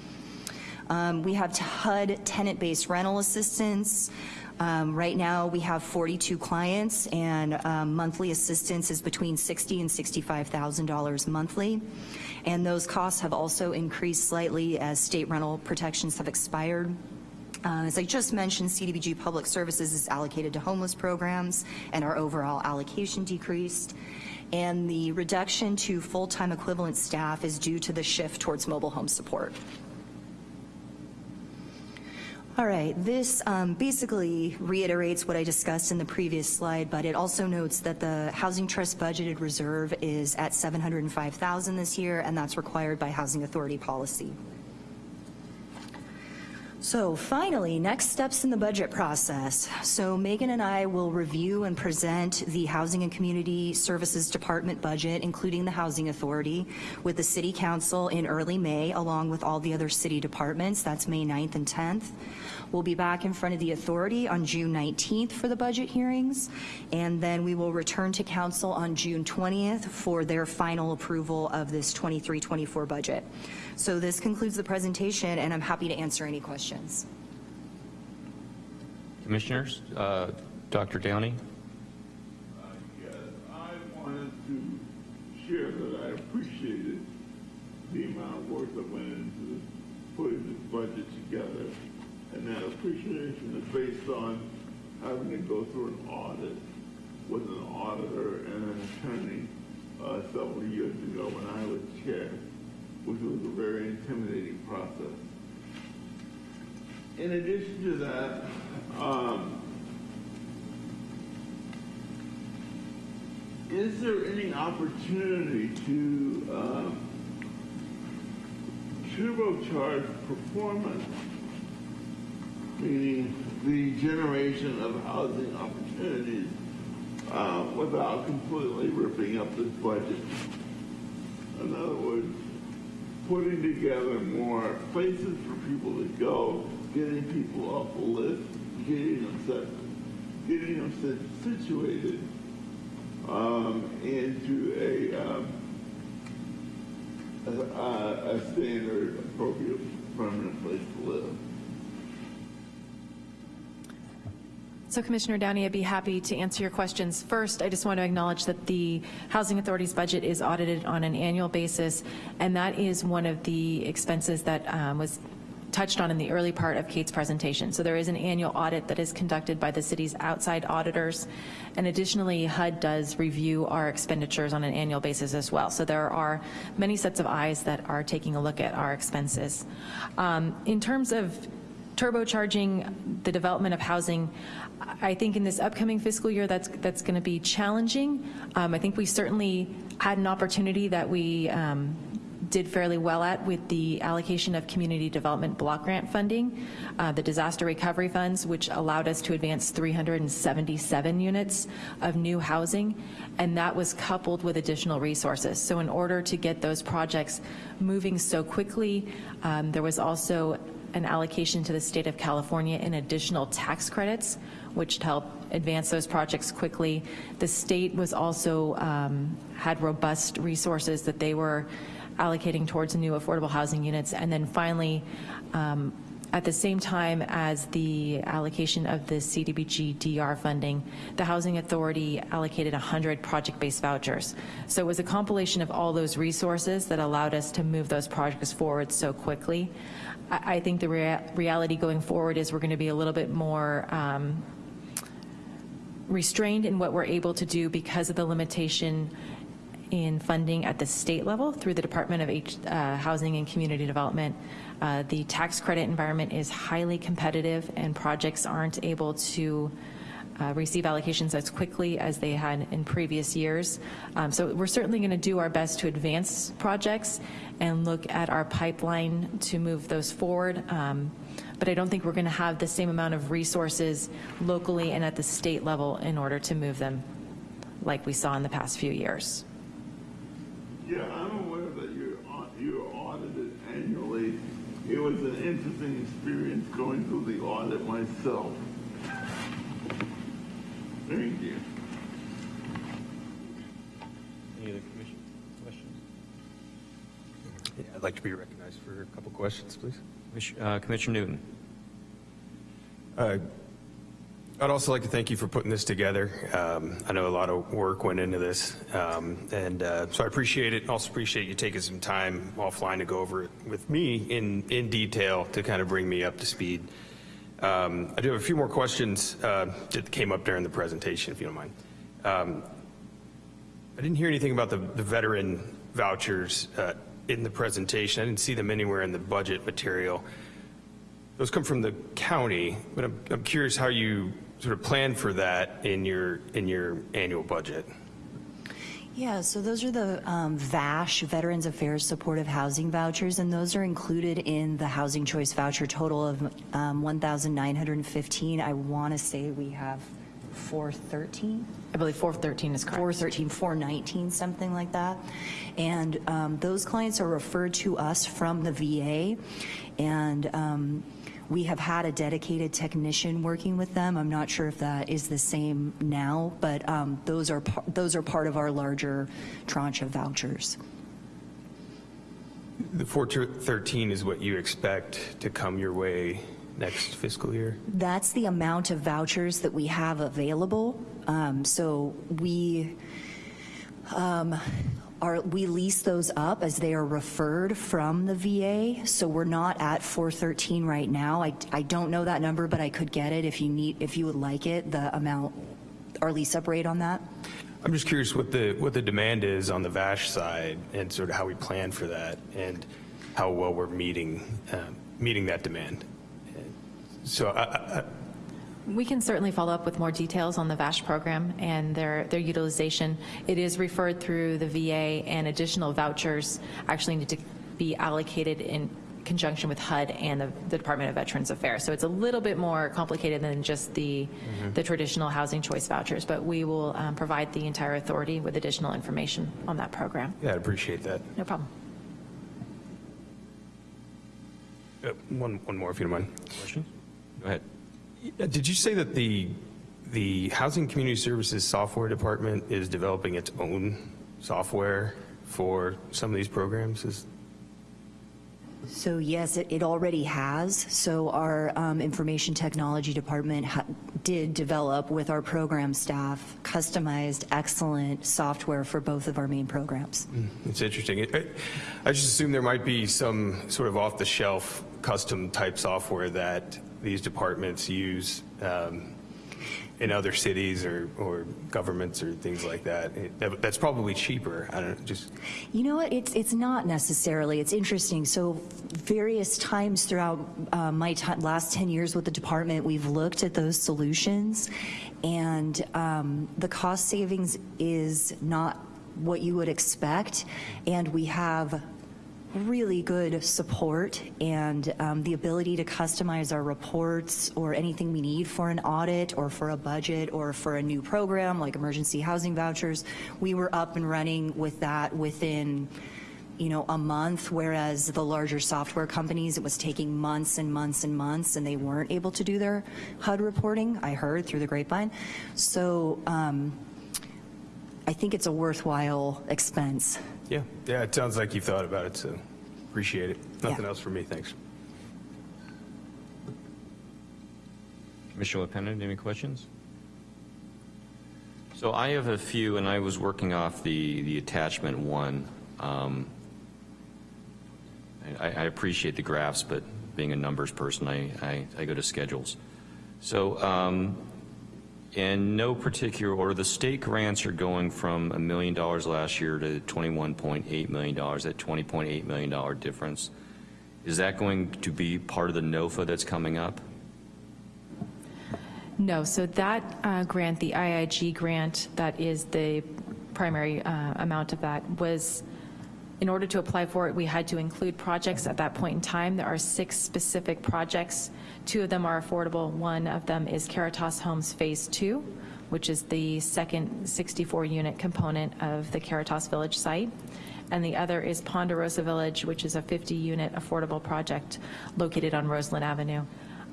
Um, We have HUD tenant-based rental assistance. Um, Right now, we have 42 clients, and um, monthly assistance is between 60 and $65,000 monthly. And those costs have also increased slightly as state rental protections have expired. Uh, As I just mentioned, CDBG Public Services is allocated to homeless programs, and our overall allocation decreased. And the reduction to full-time equivalent staff is due to the shift towards mobile home support. All right, this um, basically reiterates what I discussed in the previous slide, but it also notes that the Housing Trust budgeted reserve is at 705,000 this year, and that's required by Housing Authority policy. So finally, next steps in the budget process. So Megan and I will review and present the Housing and Community Services Department budget, including the Housing Authority, with the City Council in early May, along with all the other city departments. That's May 9th and 10th. We'll be back in front of the authority on June 19th for the budget hearings, and then we will return to council on June 20th for their final approval of this 23-24 budget. So this concludes the presentation, and I'm happy to answer any questions. Commissioners, uh, Dr. Downey? Uh, Yes, I wanted to share that I appreciated the amount of work that went into putting this budget together. And that appreciation is based on having to go through an audit with an auditor and an attorney uh, several years ago when I was chair, which was a very intimidating process. In addition to that, um, is there any opportunity to um, turbocharge performance, meaning the generation of housing opportunities uh, without completely ripping up this budget? In other words, putting together more places for people to go, getting people off the list, getting them set, getting them sit- situated um, into a, um, a a standard appropriate permanent place to live. So Commissioner Downey, I'd be happy to answer your questions. First, I just want to acknowledge that the Housing Authority's budget is audited on an annual basis, and that is one of the expenses that um, was touched on in the early part of Kate's presentation. So there is an annual audit that is conducted by the city's outside auditors. And additionally, HUD does review our expenditures on an annual basis as well. So there are many sets of eyes that are taking a look at our expenses. Um, In terms of turbocharging the development of housing, I think in this upcoming fiscal year, that's, that's going to be challenging. Um, I think we certainly had an opportunity that we, um, did fairly well at with the allocation of community development block grant funding, uh, the disaster recovery funds, which allowed us to advance 377 units of new housing, and that was coupled with additional resources. So in order to get those projects moving so quickly, um, there was also an allocation to the state of California in additional tax credits, which helped advance those projects quickly. The state was also, um, had robust resources that they were allocating towards new affordable housing units. And then finally, um, at the same time as the allocation of the CDBG DR funding, the Housing Authority allocated 100 project-based vouchers. So it was a compilation of all those resources that allowed us to move those projects forward so quickly. I, think the rea reality going forward is we're going to be a little bit more um, restrained in what we're able to do because of the limitation in funding at the state level through the Department of H, uh, Housing and Community Development. Uh, the tax credit environment is highly competitive and projects aren't able to uh, receive allocations as quickly as they had in previous years. Um, so we're certainly going to do our best to advance projects and look at our pipeline to move those forward. Um, but I don't think we're going to have the same amount of resources locally and at the state level in order to move them like we saw in the past few years. Yeah, I'm aware that you're, you're audited annually. It was an interesting experience going through the audit myself. Thank you. Any other commission questions? Yeah, I'd like to be recognized for a couple questions, please. Uh, Commissioner Newton? Uh, I'd also like to thank you for putting this together. Um, I know a lot of work went into this, um, and uh, so I appreciate it. Also appreciate you taking some time offline to go over it with me in, in detail to kind of bring me up to speed. Um, I do have a few more questions uh, that came up during the presentation, if you don't mind. Um, I didn't hear anything about the, the veteran vouchers uh, in the presentation. I didn't see them anywhere in the budget material. Those come from the county, but I'm, I'm curious how you sort of plan for that in your, in your annual budget. Yeah, so those are the um, VASH, Veterans Affairs Supportive Housing Vouchers, and those are included in the Housing Choice Voucher total of um, 1,915. I want to say we have 413? I believe 413 is correct. 413, 419, something like that. And um, those clients are referred to us from the VA, and um, we have had a dedicated technician working with them. I'm not sure if that is the same now, but um, those are those are part of our larger tranche of vouchers. The 413 is what you expect to come your way next fiscal year? That's the amount of vouchers that we have available. Um, So we, um, are, we lease those up as they are referred from the VA. So we're not at 413 right now. I, I don't know that number, but I could get it if you need, if you would like it, the amount, our lease up rate on that. I'm just curious what the, what the demand is on the VASH side and sort of how we plan for that and how well we're meeting, uh, meeting that demand. So I, I, We can certainly follow up with more details on the VASH program and their, their utilization. It is referred through the VA, and additional vouchers actually need to be allocated in conjunction with HUD and the, the Department of Veterans Affairs. So it's a little bit more complicated than just the, the traditional housing choice vouchers, but we will um, provide the entire authority with additional information on that program. yeah, I'd appreciate that. No problem. Uh, One, one more if you don't mind. Questions? Go ahead. Did you say that the, the Housing Community Services Software Department is developing its own software for some of these programs? Is, So yes, it, it already has. So our um, information technology department ha- did develop with our program staff customized, excellent software for both of our main programs. it's interesting. It- I I just assume there might be some sort of off-the-shelf, custom-type software that these departments use um, in other cities or, or governments or things like that. It- that- That's probably cheaper. I don't just, You know what? It's it's not necessarily. It's interesting. So various times throughout uh, my last ten years with the department, we've looked at those solutions, and um, the cost savings is not what you would expect, and we have really good support and um, the ability to customize our reports or anything we need for an audit or for a budget or for a new program like emergency housing vouchers. We were up and running with that within you know, a month, whereas the larger software companies, it was taking months and months and months, and they weren't able to do their HUD reporting, I heard through the grapevine. So um, I think it's a worthwhile expense. Yeah, yeah, it sounds like you've thought about it, so appreciate it. Nothing Yeah. else for me, thanks. Commissioner LaPena, any questions? So I have a few, and I was working off the, the attachment one. Um, I, I appreciate the graphs, but being a numbers person, I, I, I go to schedules. So um, in no particular order, the state grants are going from a million dollars last year to $21.8 million, that $20.8 million difference. Is that going to be part of the NOFA that's coming up? No, so that uh, grant, the IIG grant, that is the primary uh, amount of that, was, in order to apply for it, we had to include projects at that point in time. There are six specific projects. Two of them are affordable. One of them is Caritas Homes Phase Two, which is the second 64-unit component of the Caritas Village site. And the other is Ponderosa Village, which is a 50-unit affordable project located on Roseland Avenue.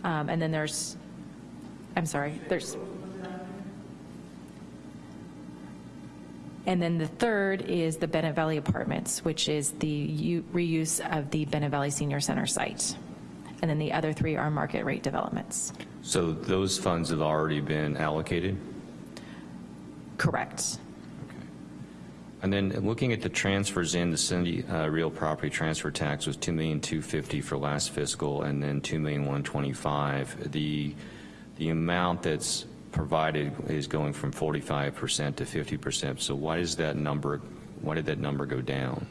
Um, And then there's I'm sorry, there's. And then the third is the Bennett Valley Apartments, which is the reuse of the Bennett Valley Senior Center site. And then the other three are market rate developments. So those funds have already been allocated? Correct. Okay. And then looking at the transfers in, the city uh, real property transfer tax was $2,250 for last fiscal, and then $2,125. The, the amount that's provided is going from 45% to 50%. So why does that number, why did that number go down?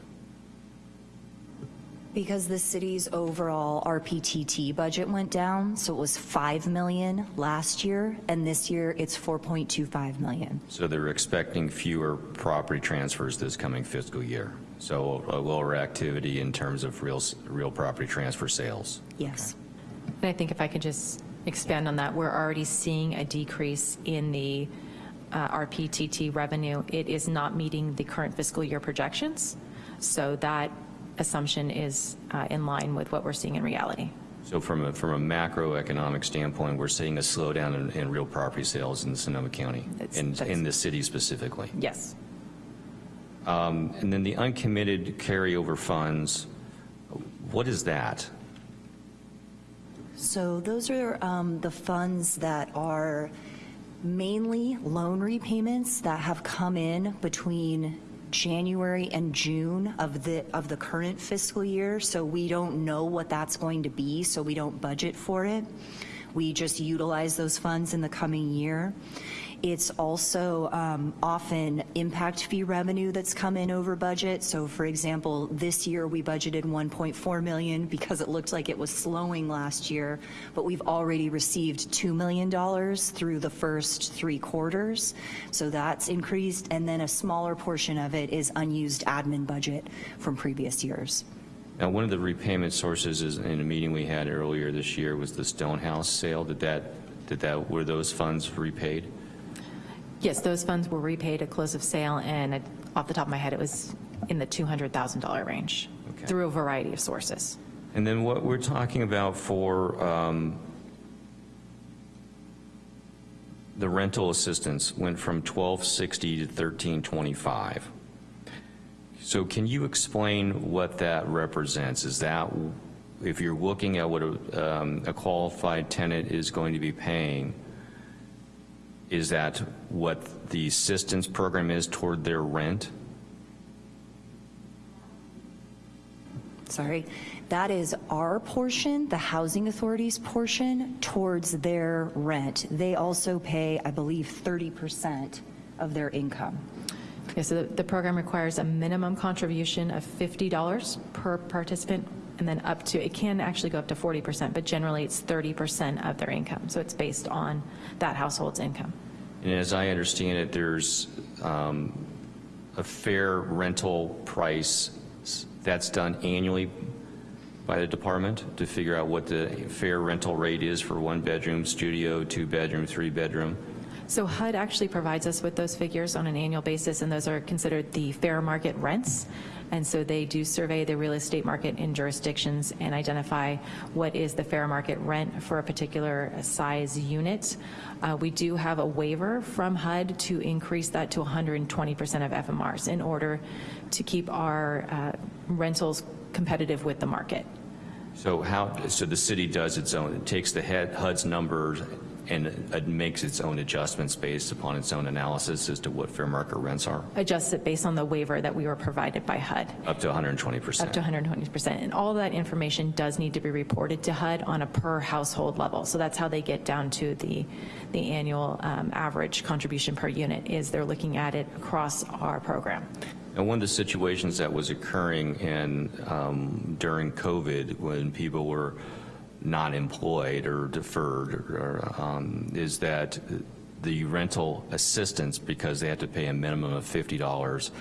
Because the city's overall RPTT budget went down, so it was 5 million last year, and this year it's 4.25 million. So they're expecting fewer property transfers this coming fiscal year. So a lower activity in terms of real, real property transfer sales. Yes. And I think if I could just expand on that, we're already seeing a decrease in the uh, RPTT revenue. It is not meeting the current fiscal year projections, so that assumption is uh, in line with what we're seeing in reality. So from a, from a macroeconomic standpoint, we're seeing a slowdown in, in real property sales in Sonoma County, That's- that's- in the city specifically. Yes. Um, And then the uncommitted carryover funds, what is that? So those are um, the funds that are mainly loan repayments that have come in between January and June of the, of the current fiscal year. So we don't know what that's going to be, so we don't budget for it. We just utilize those funds in the coming year. It's also um, often impact fee revenue that's come in over budget. So for example, this year we budgeted 1.4 million because it looked like it was slowing last year, but we've already received $2 million through the first three quarters. So that's increased, and then a smaller portion of it is unused admin budget from previous years. Now, one of the repayment sources is, in a meeting we had earlier this year, was the Stonehouse sale. Did that, did that, were those funds repaid? Yes, those funds were repaid at close of sale, and it- off the top of my head, it was in the $200,000 range Okay. through a variety of sources. And then what we're talking about for um, the rental assistance went from 1260 to 1325. So can you explain what that represents? Is that, if you're looking at what a um, a qualified tenant is going to be paying, is that what the assistance program is toward their rent? sorry, that is our portion, the housing authority's portion, towards their rent. They also pay, I believe, 30% of their income. Okay, so the, the program requires a minimum contribution of $50 per participant, and then up to, it can actually go up to 40%, but generally it's 30% of their income. So it's based on that household's income. And as I understand it, there's um, a fair rental price That's done annually by the department to figure out what the fair rental rate is for one-bedroom studio, two-bedroom, three-bedroom? So HUD actually provides us with those figures on an annual basis, and those are considered the fair market rents. And so they do survey the real estate market in jurisdictions and identify what is the fair market rent for a particular size unit. Uh, We do have a waiver from HUD to increase that to 120% of FMRs in order to keep our uh, rentals competitive with the market. So how, so the city does its own, it takes the HUD's numbers and it makes its own adjustments based upon its own analysis as to what fair market rents are, Adjusts it based on the waiver that we were provided by HUD. up to 120%? Up to 120%. And all that information does need to be reported to HUD on a per household level. So that's how they get down to the, the annual um, average contribution per unit, is they're looking at it across our program. And one of the situations that was occurring in, um, during COVID, when people were not employed or deferred, or, um, is that the rental assistance, because they had to pay a minimum of $50,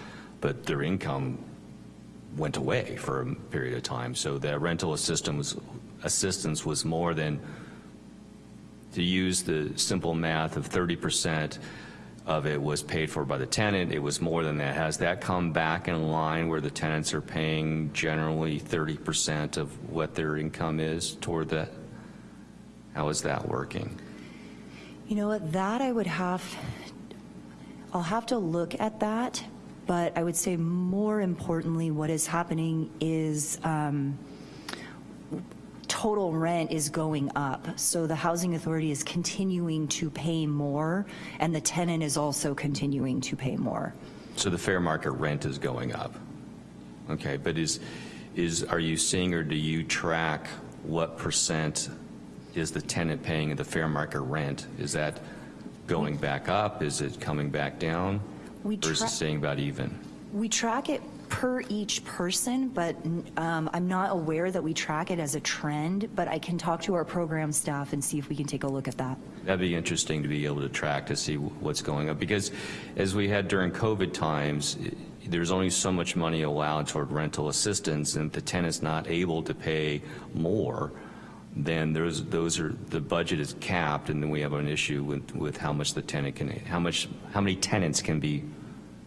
but their income went away for a period of time. So that rental assistance, assistance was more than, to use the simple math of 30% of it was paid for by the tenant, it was more than that. Has that come back in line where the tenants are paying generally 30% of what their income is toward that? How is that working? You know what, that I would have, I'll have to look at that, but I would say more importantly, what is happening is um, total rent is going up. So the housing authority is continuing to pay more, and the tenant is also continuing to pay more. So the fair market rent is going up? Okay, but is, is, are you seeing or do you track what percent is the tenant paying of the fair market rent? Is that going back up? Is it coming back down? We Or is it staying about even? We track it per each person, but um, I'm not aware that we track it as a trend, but I can talk to our program staff and see if we can take a look at that. That'd be interesting to be able to track to see what's going on, because as we had during COVID times, there's only so much money allowed toward rental assistance, and the tenant's not able to pay more, then there's, those are, the budget is capped, and then we have an issue with, with how much the tenant can, how much, how many tenants can be,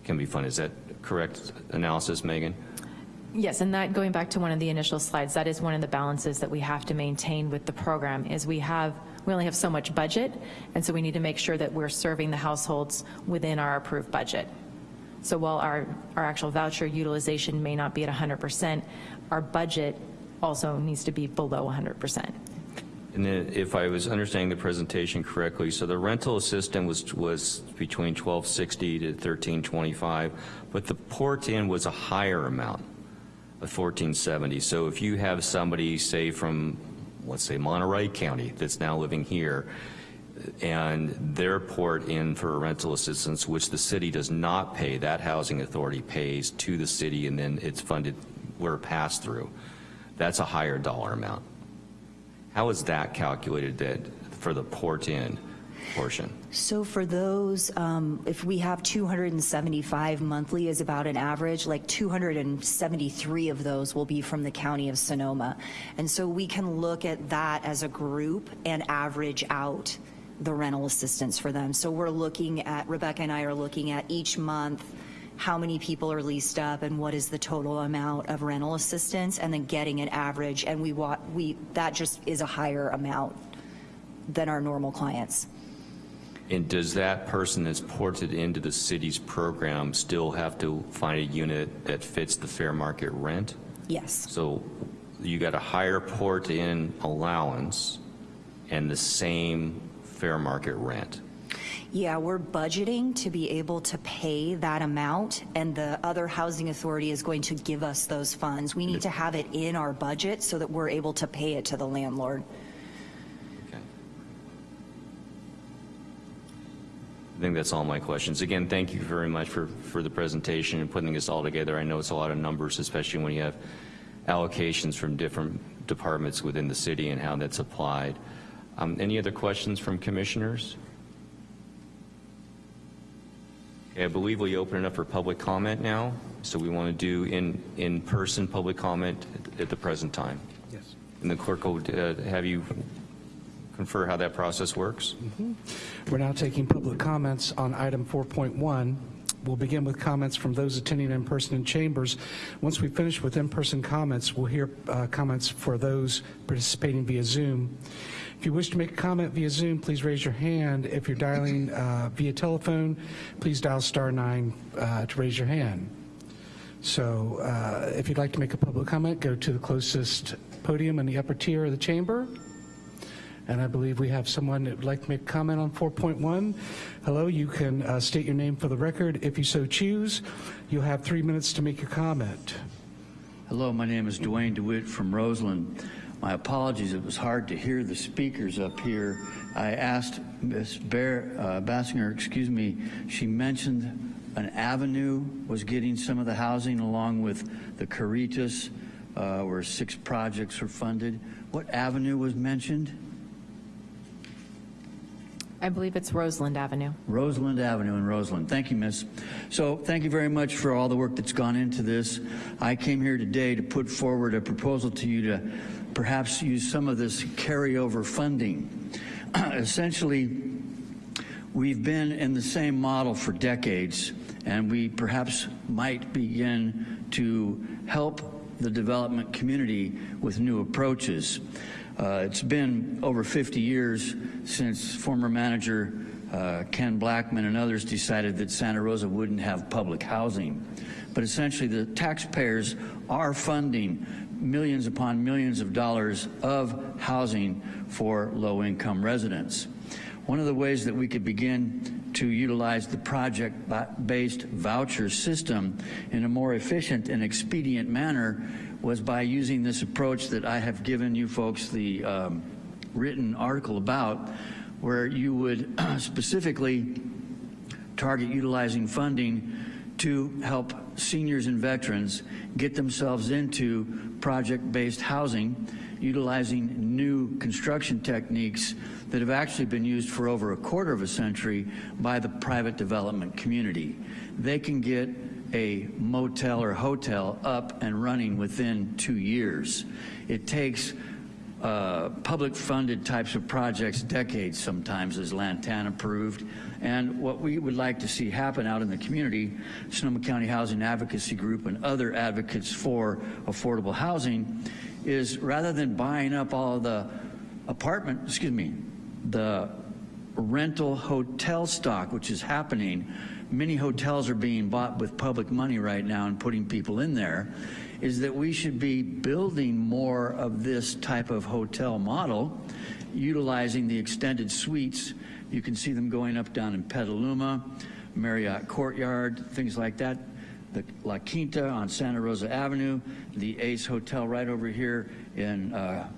can be funded. Is that correct analysis, Megan? Yes, and that, going back to one of the initial slides, that is one of the balances that we have to maintain with the program, is we have, we only have so much budget, and so we need to make sure that we're serving the households within our approved budget. So while our, our actual voucher utilization may not be at 100%, our budget also needs to be below 100%. And if I was understanding the presentation correctly, so the rental assistant was, was between 1260 to 1325, but the port-in was a higher amount of 1470. So if you have somebody, say from, let's say Monterey County, that's now living here, and their port in for rental assistance, which the city does not pay, that housing authority pays to the city, and then it's funded, we're passed through. That's a higher dollar amount. How is that calculated that, for the port-in portion? So for those, um, if we have 275 monthly is about an average, like 273 of those will be from the county of Sonoma. And so we can look at that as a group and average out the rental assistance for them. So we're looking at, Rebecca and I are looking at each month, how many people are leased up and what is the total amount of rental assistance, and then getting an average, and we we, that just is a higher amount than our normal clients. And does that person that's ported into the city's program still have to find a unit that fits the fair market rent? Yes. So you got a higher port-in allowance and the same fair market rent? Yeah, we're budgeting to be able to pay that amount, and the other housing authority is going to give us those funds. We need to have it in our budget so that we're able to pay it to the landlord. I think that's all my questions. Again, thank you very much for, for the presentation and putting this all together. I know it's a lot of numbers, especially when you have allocations from different departments within the city and how that's applied. Um, Any other questions from commissioners? Okay, I believe we open it up for public comment now. So we want to do in, in-person public comment at- at the present time. Yes. And the clerk will uh, have you confer how that process works? We're now taking public comments on item 4.1. We'll begin with comments from those attending in person in chambers. Once we finish with in-person comments, we'll hear uh, comments for those participating via Zoom. If you wish to make a comment via Zoom, please raise your hand. If you're dialing uh, via telephone, please dial star nine uh, to raise your hand. So uh, if you'd like to make a public comment, go to the closest podium in the upper tier of the chamber. And I believe we have someone that would like to make a comment on 4.1. Hello, you can uh, state your name for the record. If you so choose, you'll have three minutes to make your comment. Hello, my name is Dwayne DeWitt from Roseland. My apologies, it was hard to hear the speakers up here. I asked Ms. Bear, uh, Basinger, excuse me, she mentioned an avenue was getting some of the housing along with the Caritas, uh, where six projects were funded. What avenue was mentioned? I believe it's Roseland Avenue. Roseland Avenue in Roseland. Thank you, Miss. So thank you very much for all the work that's gone into this. I came here today to put forward a proposal to you to perhaps use some of this carryover funding. Essentially, we've been in the same model for decades, and we perhaps might begin to help the development community with new approaches. Uh, it's been over 50 years since former manager uh, Ken Blackman and others decided that Santa Rosa wouldn't have public housing. But essentially, the taxpayers are funding millions upon millions of dollars of housing for low-income residents. One of the ways that we could begin to utilize the project-based voucher system in a more efficient and expedient manner was by using this approach that I have given you folks the um, written article about, where you would specifically target utilizing funding to help seniors and veterans get themselves into project-based housing, utilizing new construction techniques that have actually been used for over a quarter of a century by the private development community. They can get a motel or hotel up and running within two years. It takes uh, public funded types of projects decades sometimes as Lantana proved. And what we would like to see happen out in the community, Sonoma County Housing Advocacy Group and other advocates for affordable housing, is rather than buying up all the apartment, excuse me, the rental hotel stock, which is happening, many hotels are being bought with public money right now and putting people in there, is that we should be building more of this type of hotel model, utilizing the extended suites. You can see them going up down in Petaluma, Marriott Courtyard, things like that. The La Quinta on Santa Rosa Avenue, the Ace Hotel right over here in uh,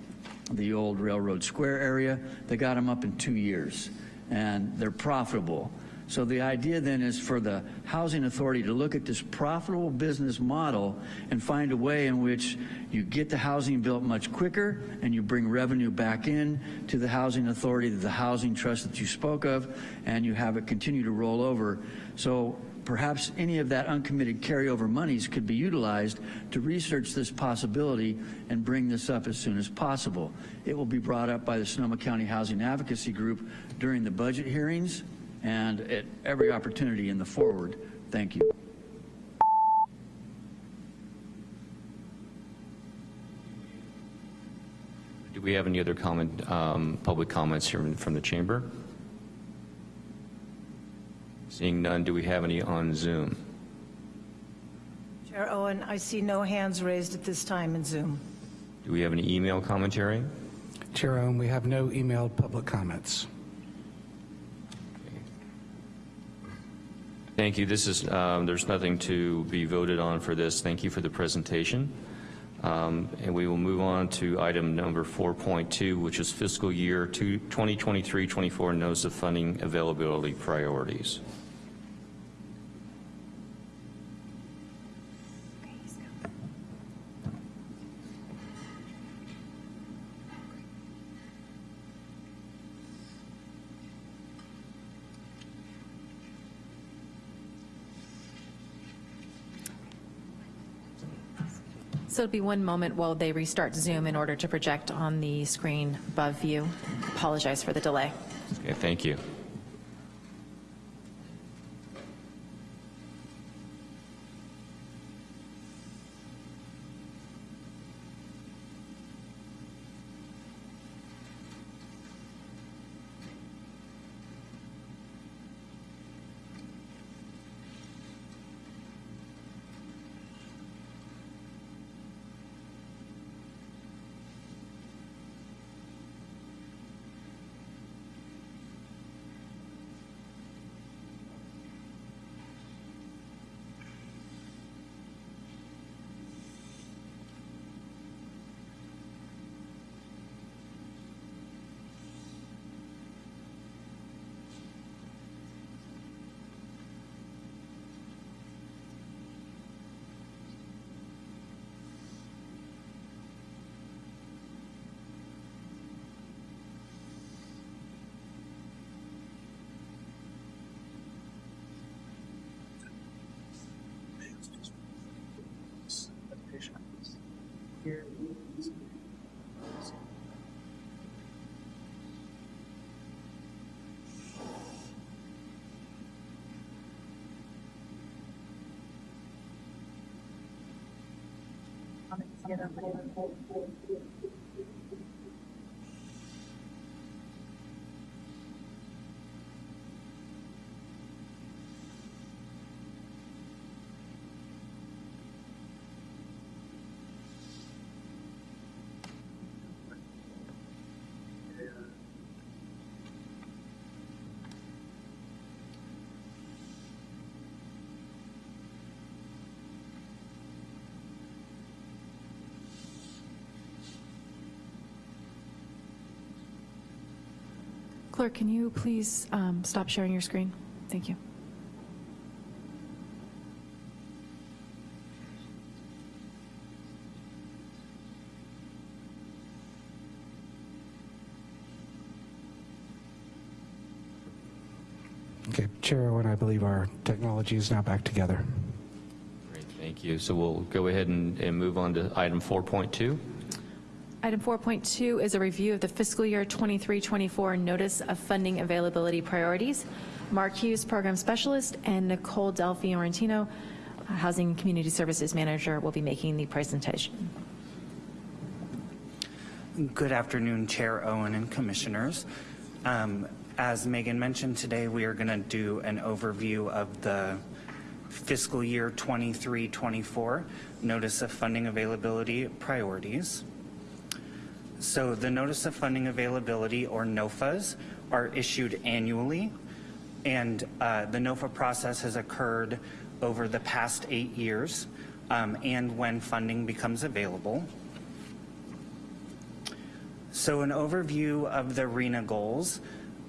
the old Railroad Square area. They got them up in two years, and they're profitable. So the idea then is for the Housing Authority to look at this profitable business model and find a way in which you get the housing built much quicker and you bring revenue back in to the Housing Authority, the Housing Trust that you spoke of, and you have it continue to roll over. So perhaps any of that uncommitted carryover monies could be utilized to research this possibility and bring this up as soon as possible. It will be brought up by the Sonoma County Housing Advocacy Group during the budget hearings and at every opportunity in the forward. Thank you. Do we have any other comment, um, public comments here from the chamber? Seeing none, do we have any on Zoom? Chair Owen, I see no hands raised at this time in Zoom. Do we have any email commentary? Chair Owen, we have no emailed public comments. Thank you. This is, um, there's nothing to be voted on for this. Thank you for the presentation. Um, And we will move on to item number 4.2, which is fiscal year 2023-24 notice of funding availability priorities. It'll be one moment while they restart Zoom in order to project on the screen above you. Apologize for the delay. Okay, thank you. 本当に。Clerk, can you please um, stop sharing your screen? Thank you. Okay, Chair Owen, I believe our technology is now back together. Great, thank you. So we'll go ahead and, and move on to item 4.2. Item 4.2 is a review of the fiscal year 23-24 Notice of Funding Availability Priorities. Mark Hughes, Program Specialist, and Nicole Del Fiorentino, Housing Community Services Manager, will be making the presentation. Good afternoon, Chair Owen and Commissioners. Um, As Megan mentioned today, we are going to do an overview of the fiscal year 23-24 Notice of Funding Availability Priorities. So the Notice of Funding Availability, or NOFAs, are issued annually, and uh, the NOFA process has occurred over the past eight years um, and when funding becomes available. So an overview of the RHNA goals.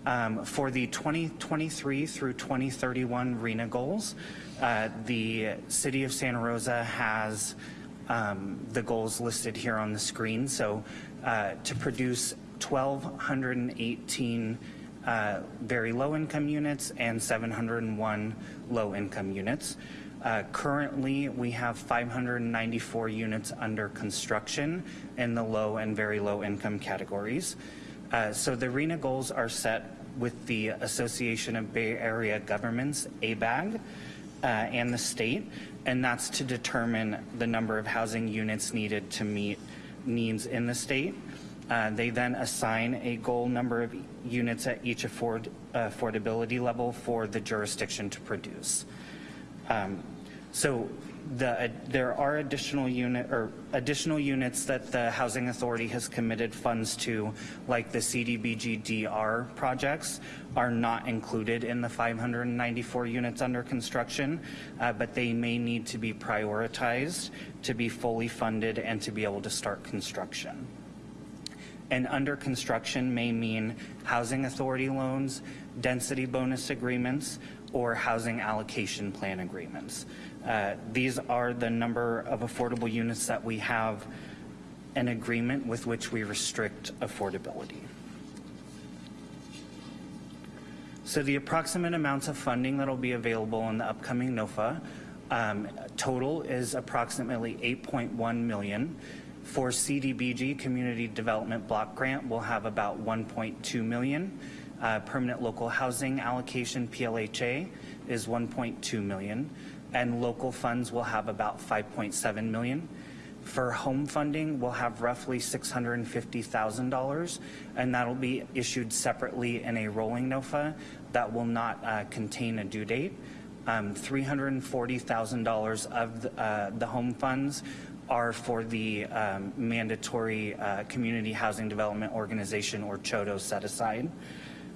Um, for the 2023 through 2031 RHNA goals, uh, the City of Santa Rosa has um, the goals listed here on the screen. So uh, to produce 1,218 uh, very low income units and 701 low income units. Uh, currently, we have 594 units under construction in the low and very low income categories. Uh, so the RHNA goals are set with the Association of Bay Area Governments, ABAG, uh, and the state, and that's to determine the number of housing units needed to meet needs in the state. Uh, they then assign a goal number of units at each afford, affordability level for the jurisdiction to produce. Um, so the, uh, there are additional unit or additional units that the Housing Authority has committed funds to, like the CDBG-DR projects, are not included in the 594 units under construction, uh, but they may need to be prioritized to be fully funded and to be able to start construction. And under construction may mean housing authority loans, density bonus agreements, or housing allocation plan agreements. Uh, these are the number of affordable units that we have an agreement with which we restrict affordability. So the approximate amounts of funding that will be available in the upcoming NOFA um, total is approximately 8.1 million. For CDBG, Community Development Block Grant, we'll have about 1.2 million. Uh, Permanent Local Housing Allocation, PLHA, is 1.2 million. And local funds will have about 5.7 million. For home funding, we'll have roughly $650,000, and that'll be issued separately in a rolling NOFA that will not uh, contain a due date. Um, $340,000 of the, uh, the home funds are for the um, mandatory uh, Community Housing Development Organization, or CHDO, set aside.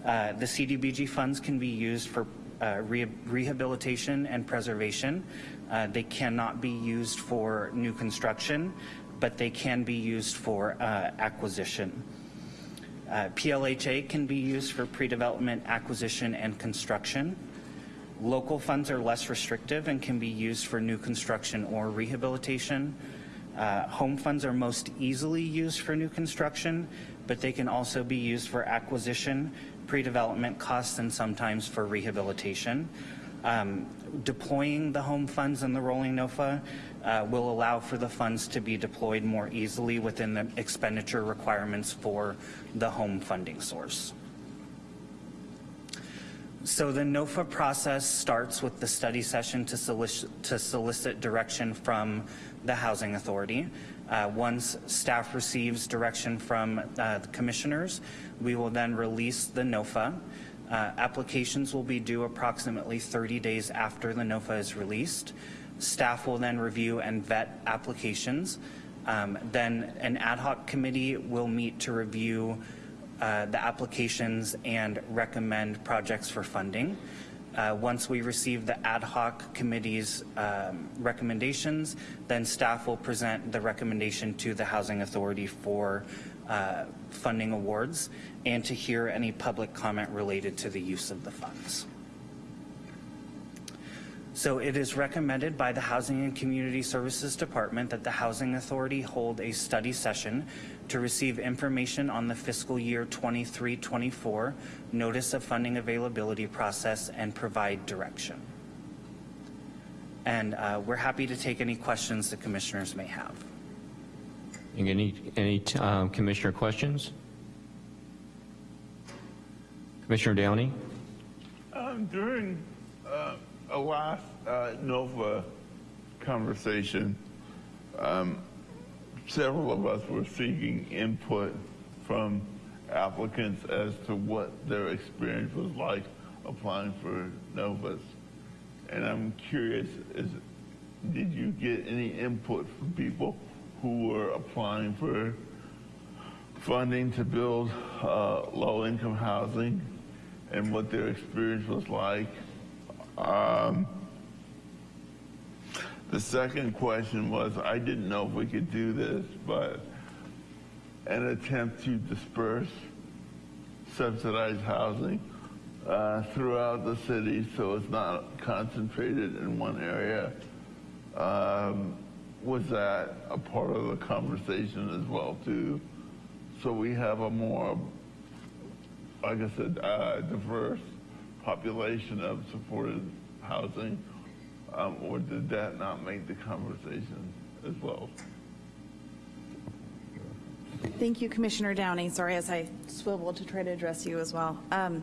Uh, the CDBG funds can be used for uh, re rehabilitation and preservation. Uh, they cannot be used for new construction, but they can be used for uh, acquisition. Uh, PLHA can be used for pre-development, acquisition, and construction. Local funds are less restrictive and can be used for new construction or rehabilitation. Uh, home funds are most easily used for new construction, but they can also be used for acquisition, pre-development costs, and sometimes for rehabilitation. Um, deploying the home funds in the rolling NOFA uh, will allow for the funds to be deployed more easily within the expenditure requirements for the home funding source. So the NOFA process starts with the study session to to solicit direction from the Housing Authority. Uh, once staff receives direction from uh, the commissioners, we will then release the NOFA. Uh, applications will be due approximately 30 days after the NOFA is released. Staff will then review and vet applications. Um, then an ad hoc committee will meet to review uh, the applications and recommend projects for funding. Uh, once we receive the ad hoc committee's um, recommendations, then staff will present the recommendation to the Housing Authority for uh, funding awards and to hear any public comment related to the use of the funds. So it is recommended by the Housing and Community Services Department that the Housing Authority hold a study session to receive information on the fiscal year 23-24 notice of funding availability process and provide direction. And uh, we're happy to take any questions the commissioners may have. Any, any um, commissioner questions? Commissioner Downey? Um, during uh, a last uh, NOFA conversation, um, several of us were seeking input from applicants as to what their experience was like applying for NOFAs. And I'm curious, is, did you get any input from people who were applying for funding to build uh, low-income housing and what their experience was like? Um, the second question was, I didn't know if we could do this, but an attempt to disperse subsidized housing uh, throughout the city so it's not concentrated in one area. Um, was that a part of the conversation as well too? So we have a more, like I said, uh, diverse population of supported housing, um, or did that not make the conversation as well? Thank you, Commissioner Downey. Sorry, as I swivel to try to address you as well. Um,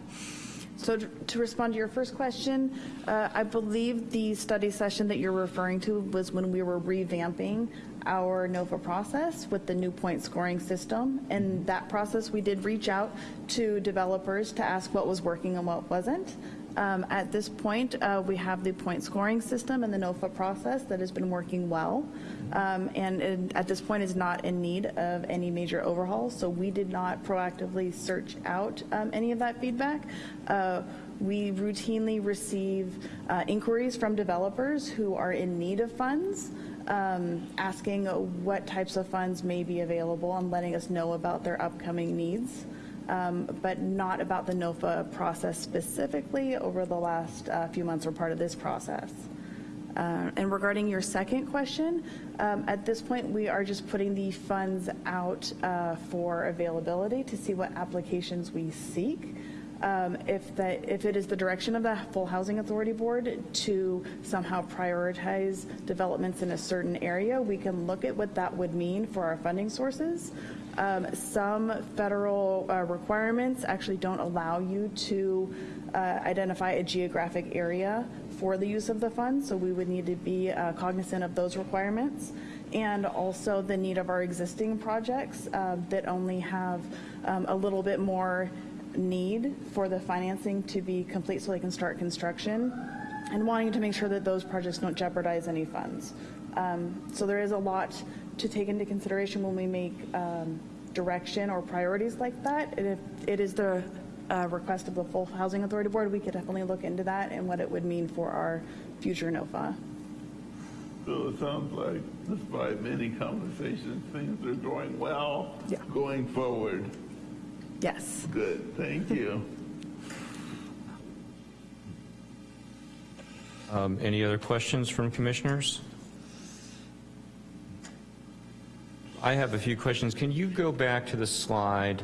so to, to respond to your first question, uh, I believe the study session that you're referring to was when we were revamping our NOFA process with the new point scoring system. And that process, we did reach out to developers to ask what was working and what wasn't. Um, at this point, uh, we have the point scoring system and the NOFA process that has been working well, um, and it, at this point is not in need of any major overhauls. So we did not proactively search out um, any of that feedback. Uh, we routinely receive uh, inquiries from developers who are in need of funds. Um, asking what types of funds may be available and letting us know about their upcoming needs um, but not about the NOFA process specifically over the last uh, few months or part of this process. Uh, and regarding your second question, um, at this point we are just putting the funds out uh, for availability to see what applications we seek. um, if the, if it is the direction of the Full Housing Authority Board to somehow prioritize developments in a certain area, we can look at what that would mean for our funding sources. Um, Some federal uh, requirements actually don't allow you to uh, identify a geographic area for the use of the funds, so we would need to be uh, cognizant of those requirements. And also the need of our existing projects uh, that only have um, a little bit more need for the financing to be complete so they can start construction, and wanting to make sure that those projects don't jeopardize any funds. Um, So there is a lot to take into consideration when we make um, direction or priorities like that. And if it is the uh, request of the Full Housing Authority Board, we could definitely look into that and what it would mean for our future NOFA. So it sounds like despite many conversations, things are going well. Yeah. Going forward. Yes. Good, thank you. Um, Any other questions from commissioners? I have a few questions. Can you go back to the slide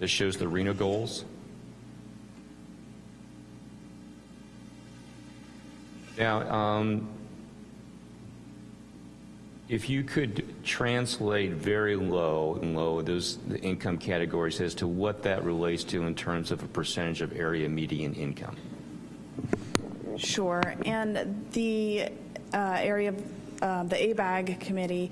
that shows the RHNA goals? Now, um, if you could translate very low and low, those the income categories as to what that relates to in terms of a percentage of area median income. Sure, and the uh, area, uh, the ABAG committee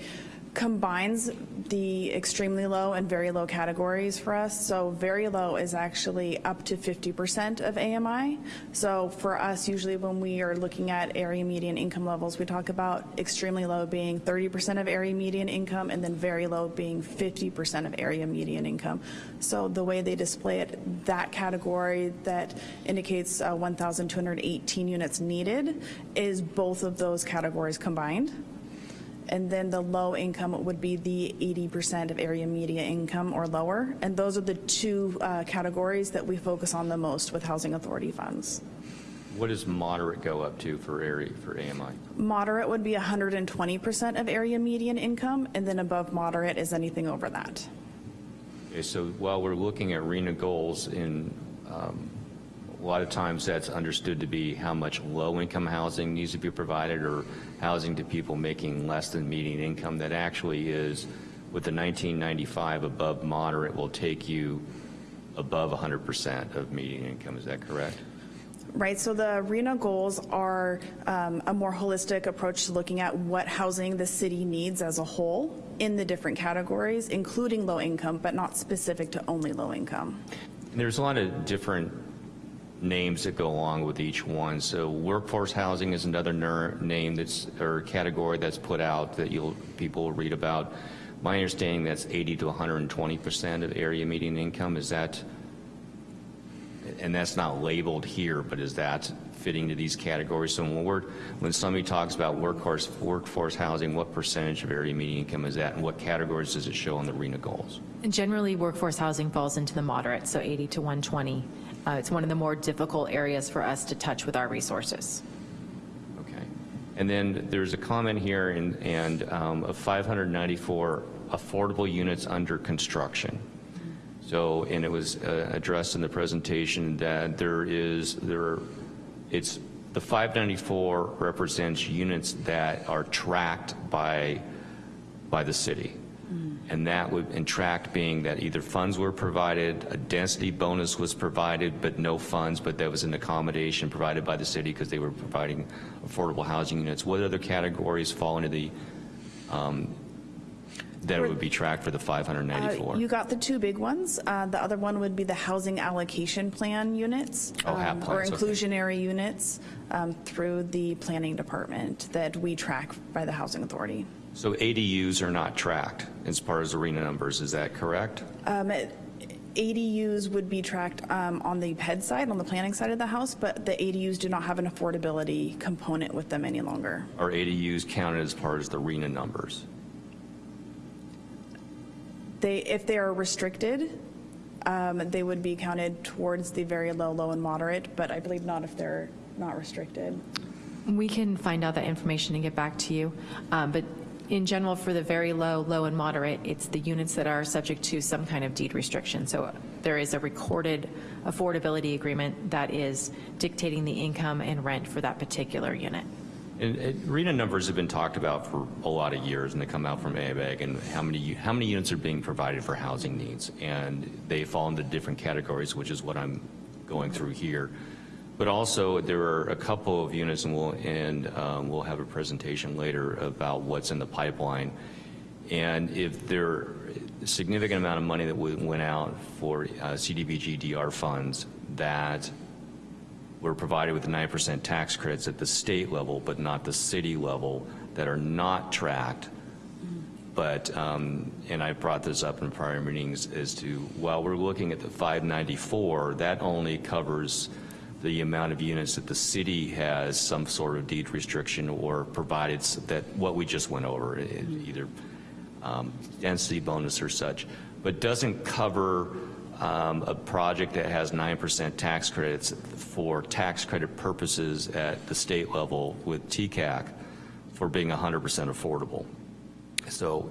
combines the extremely low and very low categories for us. So very low is actually up to 50% of AMI. So for us, usually when we are looking at area median income levels, we talk about extremely low being 30% of area median income and then very low being 50% of area median income. So the way they display it, that category that indicates uh, 1,218 units needed is both of those categories combined. And then the low income would be the 80% of area media income or lower. And those are the two uh, categories that we focus on the most with housing authority funds. What does moderate go up to for area, for AMI? Moderate would be 120% of area median income, and then above moderate is anything over that. Okay, so while we're looking at RHNA goals, in um, a lot of times that's understood to be how much low-income housing needs to be provided or housing to people making less than median income. That actually is, with the 1995 above moderate, will take you above 100% of median income. Is that correct? Right, so the RHNA goals are um, a more holistic approach to looking at what housing the city needs as a whole in the different categories, including low income, but not specific to only low income. There's a lot of different names that go along with each one. So workforce housing is another name that's, or category that's put out that you'll, people will read about. My understanding that's 80 to 120% of area median income. Is that, and that's not labeled here, but is that fitting to these categories? So when we're, when somebody talks about workforce, workforce housing, what percentage of area median income is that and what categories does it show on the RHNA goals? And Generally, workforce housing falls into the moderate, so 80 to 120. Uh, It's one of the more difficult areas for us to touch with our resources. Okay. And then there's a comment here in, and um, of 594 affordable units under construction. So, and it was uh, addressed in the presentation that there is, there, it's, the 594 represents units that are tracked by, by the city. And that would, and tracked being that either funds were provided, a density bonus was provided, but no funds, but that was an accommodation provided by the city because they were providing affordable housing units. What other categories fall into the, um, that would be tracked for the Uh, 594? You got the two big ones. Uh, The other one would be the housing allocation plan units. Oh, um, Or plans, okay. inclusionary units um, through the planning department that we track by the housing authority. So ADUs are not tracked as far as RHNA numbers, is that correct? Um, it- ADUs would be tracked um, on the PED side, on the planning side of the house, but the ADUs do not have an affordability component with them any longer. Are ADUs counted as part of the RHNA numbers? They, if they are restricted, um, they would be counted towards the very low, low, and moderate, but I believe not if they're not restricted. We can find out that information and get back to you. Um, But in general, for the very low, low, and moderate, it's the units that are subject to some kind of deed restriction. So there is a recorded affordability agreement that is dictating the income and rent for that particular unit. And and RHNA numbers have been talked about for a lot of years, and they come out from ABAG, and how many, how many units are being provided for housing needs. And they fall into different categories, which is what I'm going through here. But also, there are a couple of units, and we'll, and um, we'll have a presentation later about what's in the pipeline. And if there, a significant amount of money that went out for uh, CDBG DR funds that were provided with 9% tax credits at the state level, but not the city level, that are not tracked. But, um, and I brought this up in prior meetings, as to, while we're looking at the 594, that only covers the amount of units that the city has some sort of deed restriction or provided that, what we just went over, either um, density bonus or such, but doesn't cover um, a project that has 9% tax credits for tax credit purposes at the state level with TCAC for being 100% affordable. So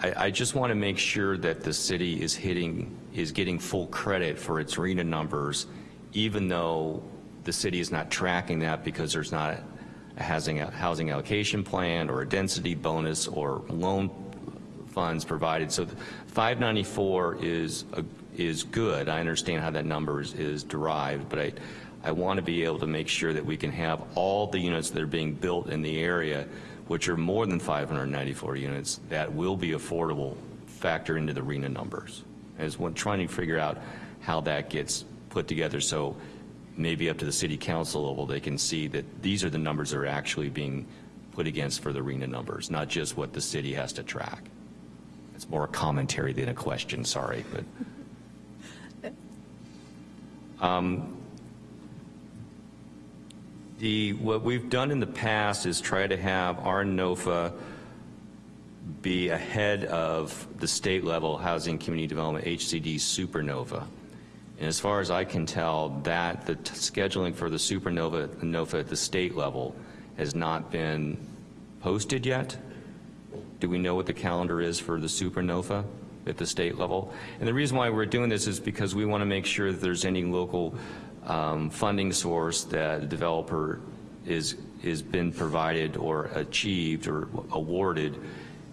I, I just want to make sure that the city is hitting, is getting full credit for its RHNA numbers, even though the city is not tracking that because there's not a housing, housing allocation plan or a density bonus or loan funds provided. So 594 is, a- is good. I understand how that number is, is derived, but I, I want to be able to make sure that we can have all the units that are being built in the area, which are more than 594 units, that will be affordable, factor into the RHNA numbers. As when trying to figure out how that gets put together, so maybe up to the city council level, they can see that these are the numbers that are actually being put against for the RHNA numbers, not just what the city has to track. It's more a commentary than a question, sorry, but. Um, The, what we've done in the past is try to have our NOFA be ahead of the state level Housing Community Development, HCD Super NOFA. And as far as I can tell, that, the scheduling for the Supernova, NOFA at the state level has not been posted yet. Do we know what the calendar is for the Super NOFA at the state level? And the reason why we're doing this is because we want to make sure that there's any local um, funding source that the developer is, is been provided or achieved or awarded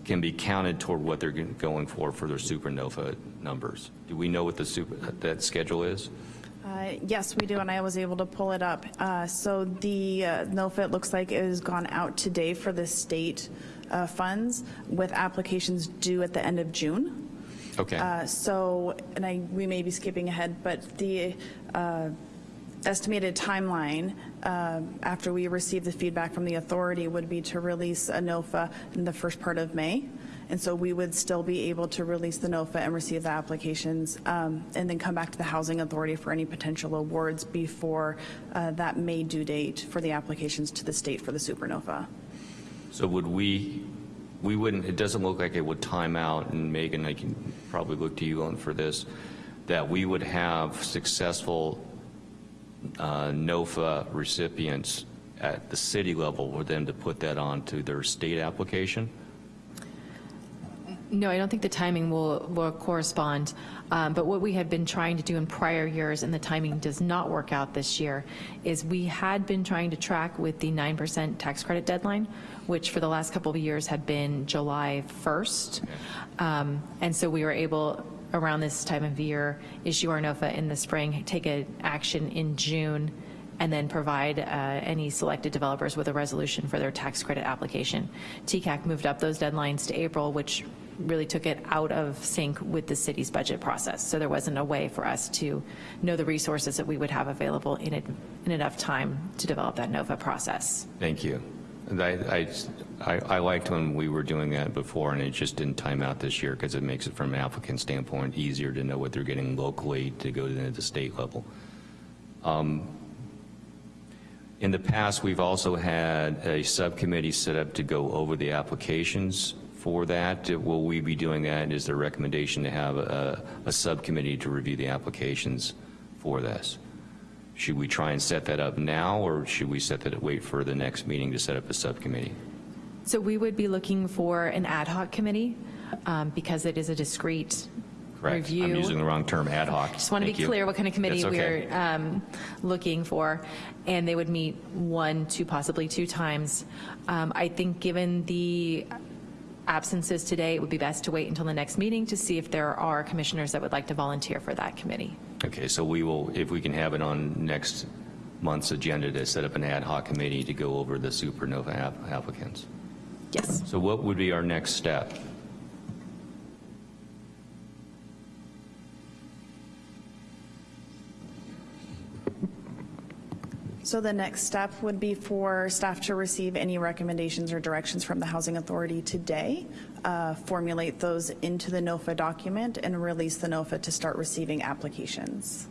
can be counted toward what they're going for for their Super NOFA numbers. Do we know what the super, that schedule is? Uh, Yes, we do, and I was able to pull it up. Uh, So the uh, NOFA, it looks like, is gone out today for the state uh, funds with applications due at the end of June. Okay. Uh, So, and I, we may be skipping ahead, but the uh, estimated timeline uh, after we receive the feedback from the authority would be to release a NOFA in the first part of May. And so we would still be able to release the NOFA and receive the applications um, and then come back to the Housing Authority for any potential awards before uh, that May due date for the applications to the state for the Super NOFA. So would we, we wouldn't, it doesn't look like it would time out, and Megan, I can probably look to you on for this, that we would have successful uh, NOFA recipients at the city level for them to put that onto their state application? No, I don't think the timing will, will correspond. Um, But what we had been trying to do in prior years, and the timing does not work out this year, is we had been trying to track with the 9% tax credit deadline, which for the last couple of years had been July 1st. Um, And so we were able, around this time of year, issue our NOFA in the spring, take an action in June, and then provide uh, any selected developers with a resolution for their tax credit application. TCAC moved up those deadlines to April, which really took it out of sync with the city's budget process. So there wasn't a way for us to know the resources that we would have available in, in enough time to develop that NOFA process. Thank you. And I, I, I liked when we were doing that before, and it just didn't time out this year, because it makes it, from an applicant standpoint, easier to know what they're getting locally to go to the state level. Um, In the past, we've also had a subcommittee set up to go over the applications for that. Will we be doing that? Is there a recommendation to have a, a subcommittee to review the applications for this? Should we try and set that up now, or should we set that, wait for the next meeting to set up a subcommittee? So we would be looking for an ad hoc committee, um, because it is a discrete Correct. review. I'm using the wrong term, ad hoc. Just want to Thank be you. clear what kind of committee That's okay. we're um, looking for, and they would meet one, two, possibly two times. Um, I think given the absences today, it would be best to wait until the next meeting to see if there are commissioners that would like to volunteer for that committee. Okay, so we will, if we can have it on next month's agenda to set up an ad hoc committee to go over the Super NOFA app- applicants. Yes. So what would be our next step? So the next step would be for staff to receive any recommendations or directions from the Housing Authority today, uh, formulate those into the NOFA document, and release the NOFA to start receiving applications.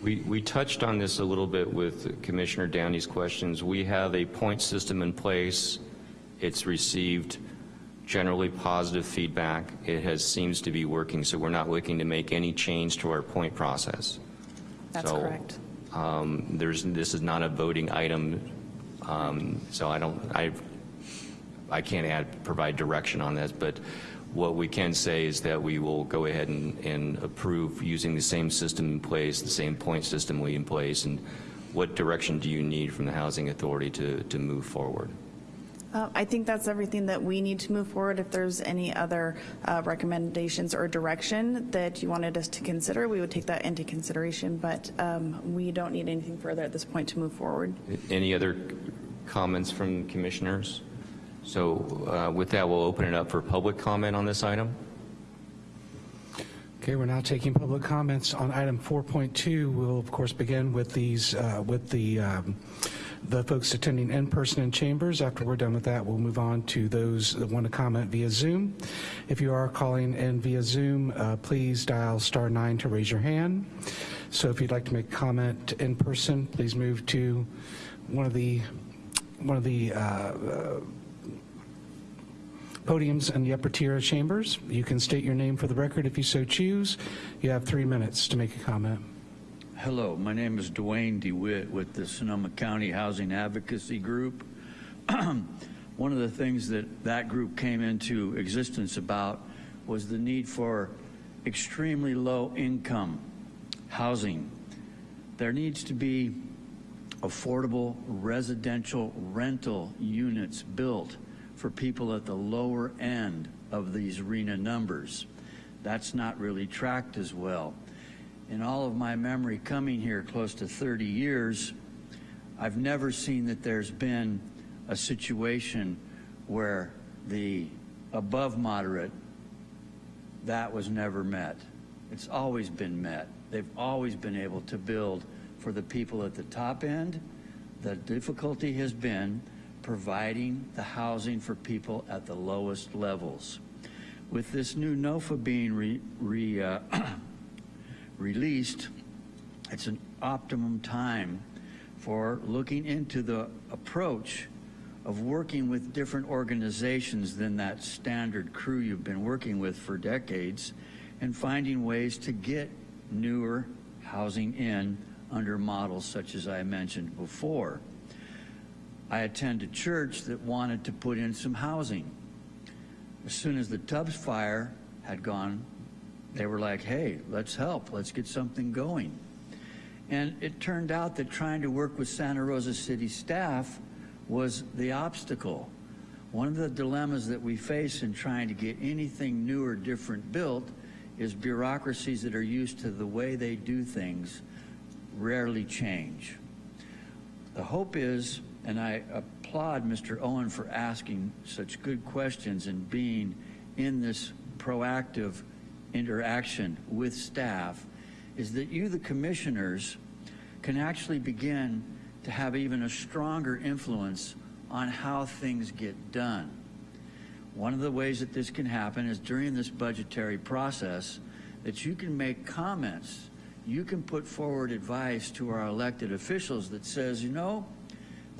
We, we touched on this a little bit with Commissioner Downey's questions. We have a point system in place. It's received generally positive feedback. It has, seems to be working, so we're not looking to make any change to our point process. That's So, correct. um, There's, this is not a voting item, um, so I don't, I, I can't add, provide direction on this, but what we can say is that we will go ahead and, and approve using the same system in place, the same point system we in place, and what direction do you need from the Housing Authority to, to move forward? Uh, I think that's everything that we need to move forward. If there's any other uh, recommendations or direction that you wanted us to consider, we would take that into consideration, but um, we don't need anything further at this point to move forward. Any other comments from commissioners? So uh, with that, we'll open it up for public comment on this item. Okay, we're now taking public comments on item 4.2. We'll, of course, begin with these, uh, with the, um, the folks attending in person in chambers. After we're done with that, we'll move on to those that want to comment via Zoom. If you are calling in via Zoom, uh, please dial star nine to raise your hand. So if you'd like to make a comment in person, please move to one of the, one of the uh, uh, podiums in the upper tier of chambers. You can state your name for the record if you so choose. You have three minutes to make a comment. Hello, my name is Dwayne DeWitt with the Sonoma County Housing Advocacy Group. One of the things that that group came into existence about was the need for extremely low income housing. There needs to be affordable residential rental units built for people at the lower end of these RHNA numbers. That's not really tracked as well. In all of my memory coming here close to 30 years, I've never seen that there's been a situation where the above moderate, that was never met. It's always been met. They've always been able to build for the people at the top end. The difficulty has been providing the housing for people at the lowest levels. With this new NOFA being re, re, uh, released, it's an optimum time for looking into the approach of working with different organizations than that standard crew you've been working with for decades and finding ways to get newer housing in under models such as I mentioned before. I attended a church that wanted to put in some housing. As soon as the Tubbs fire had gone, they were like, hey, let's help, let's get something going. And it turned out that trying to work with Santa Rosa City staff was the obstacle. One of the dilemmas that we face in trying to get anything new or different built is bureaucracies that are used to the way they do things rarely change. The hope is, and I applaud Mr. Owen for asking such good questions and being in this proactive interaction with staff, is that you, the commissioners, can actually begin to have even a stronger influence on how things get done. One of the ways that this can happen is during this budgetary process that you can make comments, you can put forward advice to our elected officials that says, you know,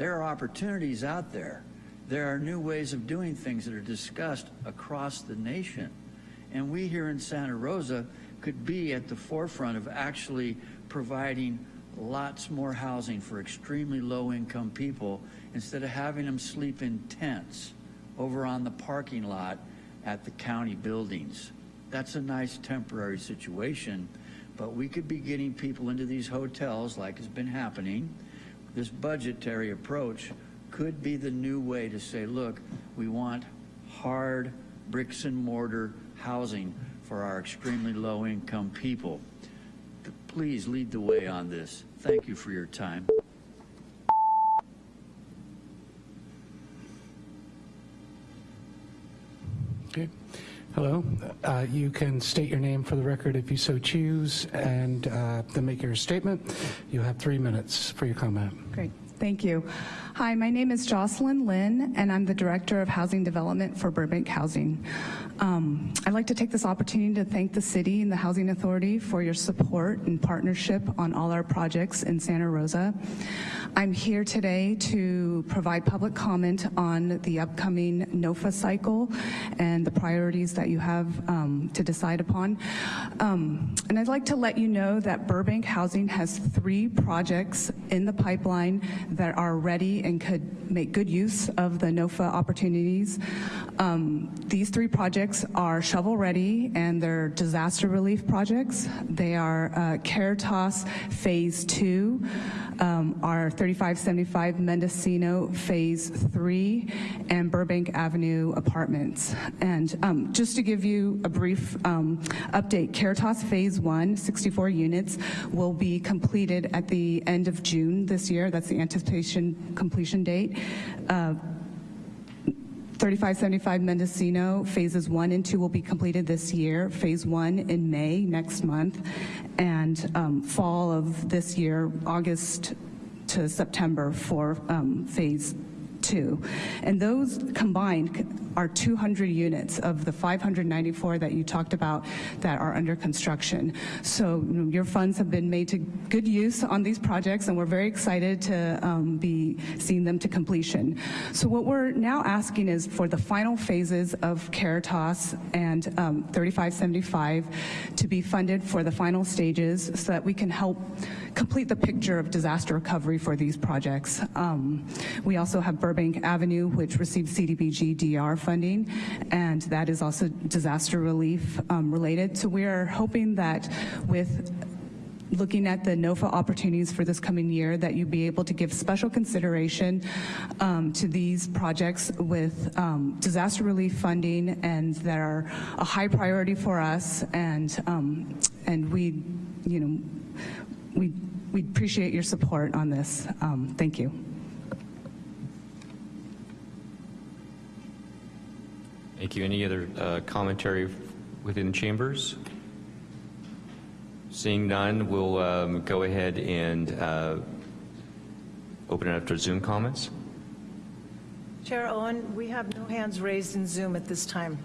there are opportunities out there. There are new ways of doing things that are discussed across the nation. And we here in Santa Rosa could be at the forefront of actually providing lots more housing for extremely low income people instead of having them sleep in tents over on the parking lot at the county buildings. that's a nice temporary situation, but we could be getting people into these hotels like has been happening. This budgetary approach could be the new way to say, look, we want hard bricks and mortar housing for our extremely low income people. Please lead the way on this. Thank you for your time. Okay. Hello. Uh, You can state your name for the record if you so choose, and uh, then make your statement. You have three minutes for your comment. Great, thank you. Hi, my name is Jocelyn Lynn, and I'm the Director of Housing Development for Burbank Housing. Um, I'd like to take this opportunity to thank the city and the Housing Authority for your support and partnership on all our projects in Santa Rosa. I'm here today to provide public comment on the upcoming NOFA cycle and the priorities that you have um, to decide upon. Um, and I'd like to let you know that Burbank Housing has three projects in the pipeline that are ready and could make good use of the NOFA opportunities. Um, these three projects are shovel-ready and they're disaster relief projects. They are uh, Caritas Phase 2, um, our 3575 Mendocino Phase 3, and Burbank Avenue Apartments. And um, just to give you a brief um, update, Caritas Phase 1, 64 units, will be completed at the end of June this year. That's the anticipation completion date. Uh, 3575 Mendocino, phases one and two will be completed this year. Phase one in May next month, and um, fall of this year, August to September for um, phase two. And those combined are 200 units of the 594 that you talked about that are under construction. So you know, your funds have been made to good use on these projects and we're very excited to um, be seeing them to completion. So what we're now asking is for the final phases of Caritas and um, 3575 to be funded for the final stages so that we can help complete the picture of disaster recovery for these projects. Um, we also have Burbank Avenue, which received CDBG DR funding, and that is also disaster relief um, related. So we are hoping that with looking at the NOFA opportunities for this coming year, that you be able to give special consideration um, to these projects with um, disaster relief funding and that are a high priority for us and um, and we, you know, we we appreciate your support on this. Um, thank you. Thank you. Any other uh, commentary within chambers? Seeing none, we'll um, go ahead and uh, open it up to Zoom comments. Chair Owen, we have no hands raised in Zoom at this time.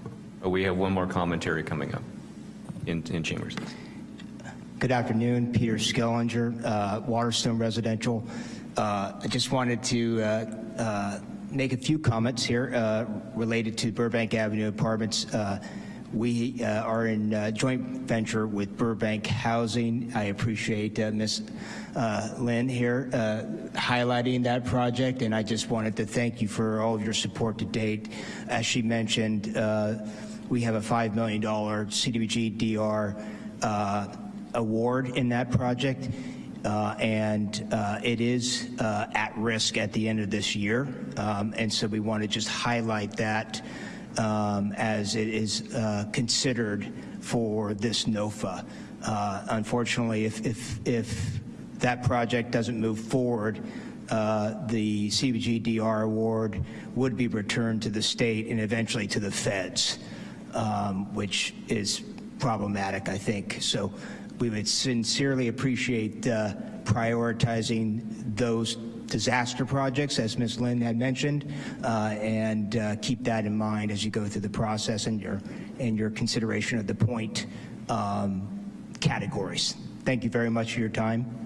Oh, we have one more commentary coming up in, in chambers. Good afternoon, Peter Skellinger, uh, Waterstone Residential. Uh, I just wanted to uh, uh make a few comments here uh, related to Burbank Avenue Apartments. Uh, we uh, are in uh, joint venture with Burbank Housing. I appreciate uh, Ms. Lynn here highlighting that project, and I just wanted to thank you for all of your support to date. As she mentioned, we have a $5 million CDBG DR award in that project. Uh, and uh, it is uh, at risk at the end of this year. Um, and so we want to just highlight that um, as it is uh, considered for this NOFA. Uh, unfortunately, if, if, if that project doesn't move forward, uh, the CDBG DR award would be returned to the state and eventually to the feds, um, which is problematic, I think. So we would sincerely appreciate uh, prioritizing those disaster projects, as Ms. Lynn had mentioned, uh, and uh, keep that in mind as you go through the process and your, and your consideration of the point um, categories. Thank you very much for your time.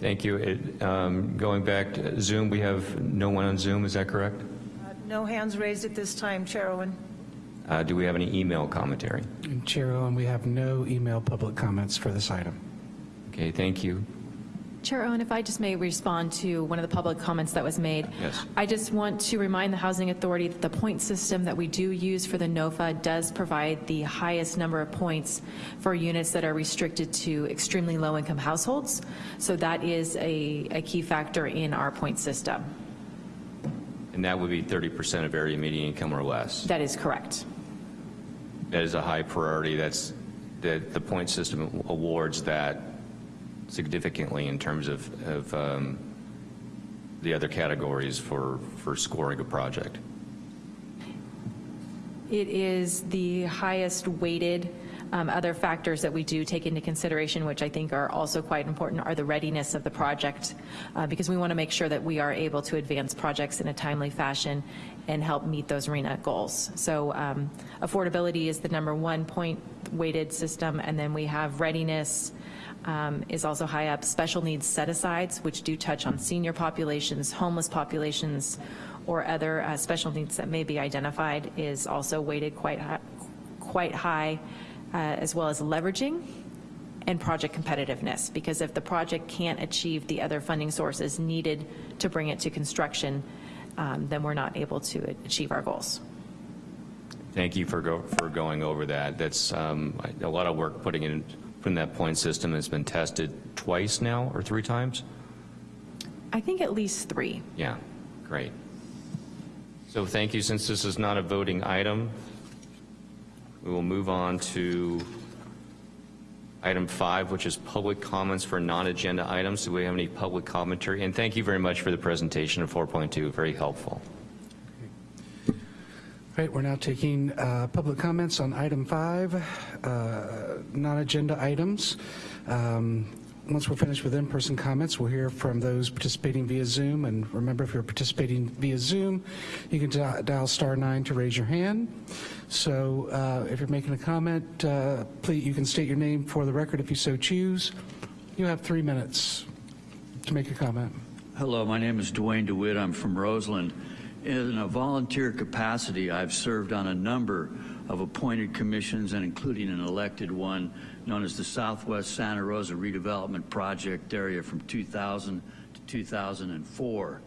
Thank you. It, um, going back to Zoom, we have no one on Zoom, is that correct? Uh, no hands raised at this time, Chair Owen. Uh, do we have any email commentary? Chair Owen, we have no email public comments for this item. Okay, thank you. Chair Owen, if I just may respond to one of the public comments that was made. Yes. I just want to remind the Housing Authority that the point system that we do use for the NOFA does provide the highest number of points for units that are restricted to extremely low-income households. So that is a, a key factor in our point system. And that would be 30% of area median income or less. That is correct. That is a high priority. That's, that the point system awards that significantly in terms of, of um, the other categories for, for scoring a project. It is the highest weighted. Um, Other factors that we do take into consideration, which I think are also quite important, are the readiness of the project, uh, because we want to make sure that we are able to advance projects in a timely fashion and help meet those RHNA goals. So um, affordability is the number one point weighted system, and then we have readiness um, is also high up. Special needs set-asides, which do touch on senior populations, homeless populations, or other uh, special needs that may be identified, is also weighted quite high, quite high uh, as well as leveraging and project competitiveness, because if the project can't achieve the other funding sources needed to bring it to construction, um, then we're not able to achieve our goals. Thank you for, go, for going over that. That's um, a lot of work putting in, putting that point system has been tested twice now or three times? I think at least three. Yeah, great. So thank you. Since this is not a voting item, we will move on to item five, which is public comments for non-agenda items. Do we have any public commentary? And thank you very much for the presentation of 4.2, very helpful. All right, we're now taking uh, public comments on item five, uh, non-agenda items. Um, Once we're finished with in-person comments, we'll hear from those participating via Zoom. And remember, if you're participating via Zoom, you can di- dial star nine to raise your hand. So uh, if you're making a comment, uh, please, you can state your name for the record if you so choose. You have three minutes to make a comment. Hello, my name is Dwayne DeWitt. I'm from Roseland. In a volunteer capacity, I've served on a number of appointed commissions and including an elected one known as the Southwest Santa Rosa Redevelopment Project Area from 2000 to 2004.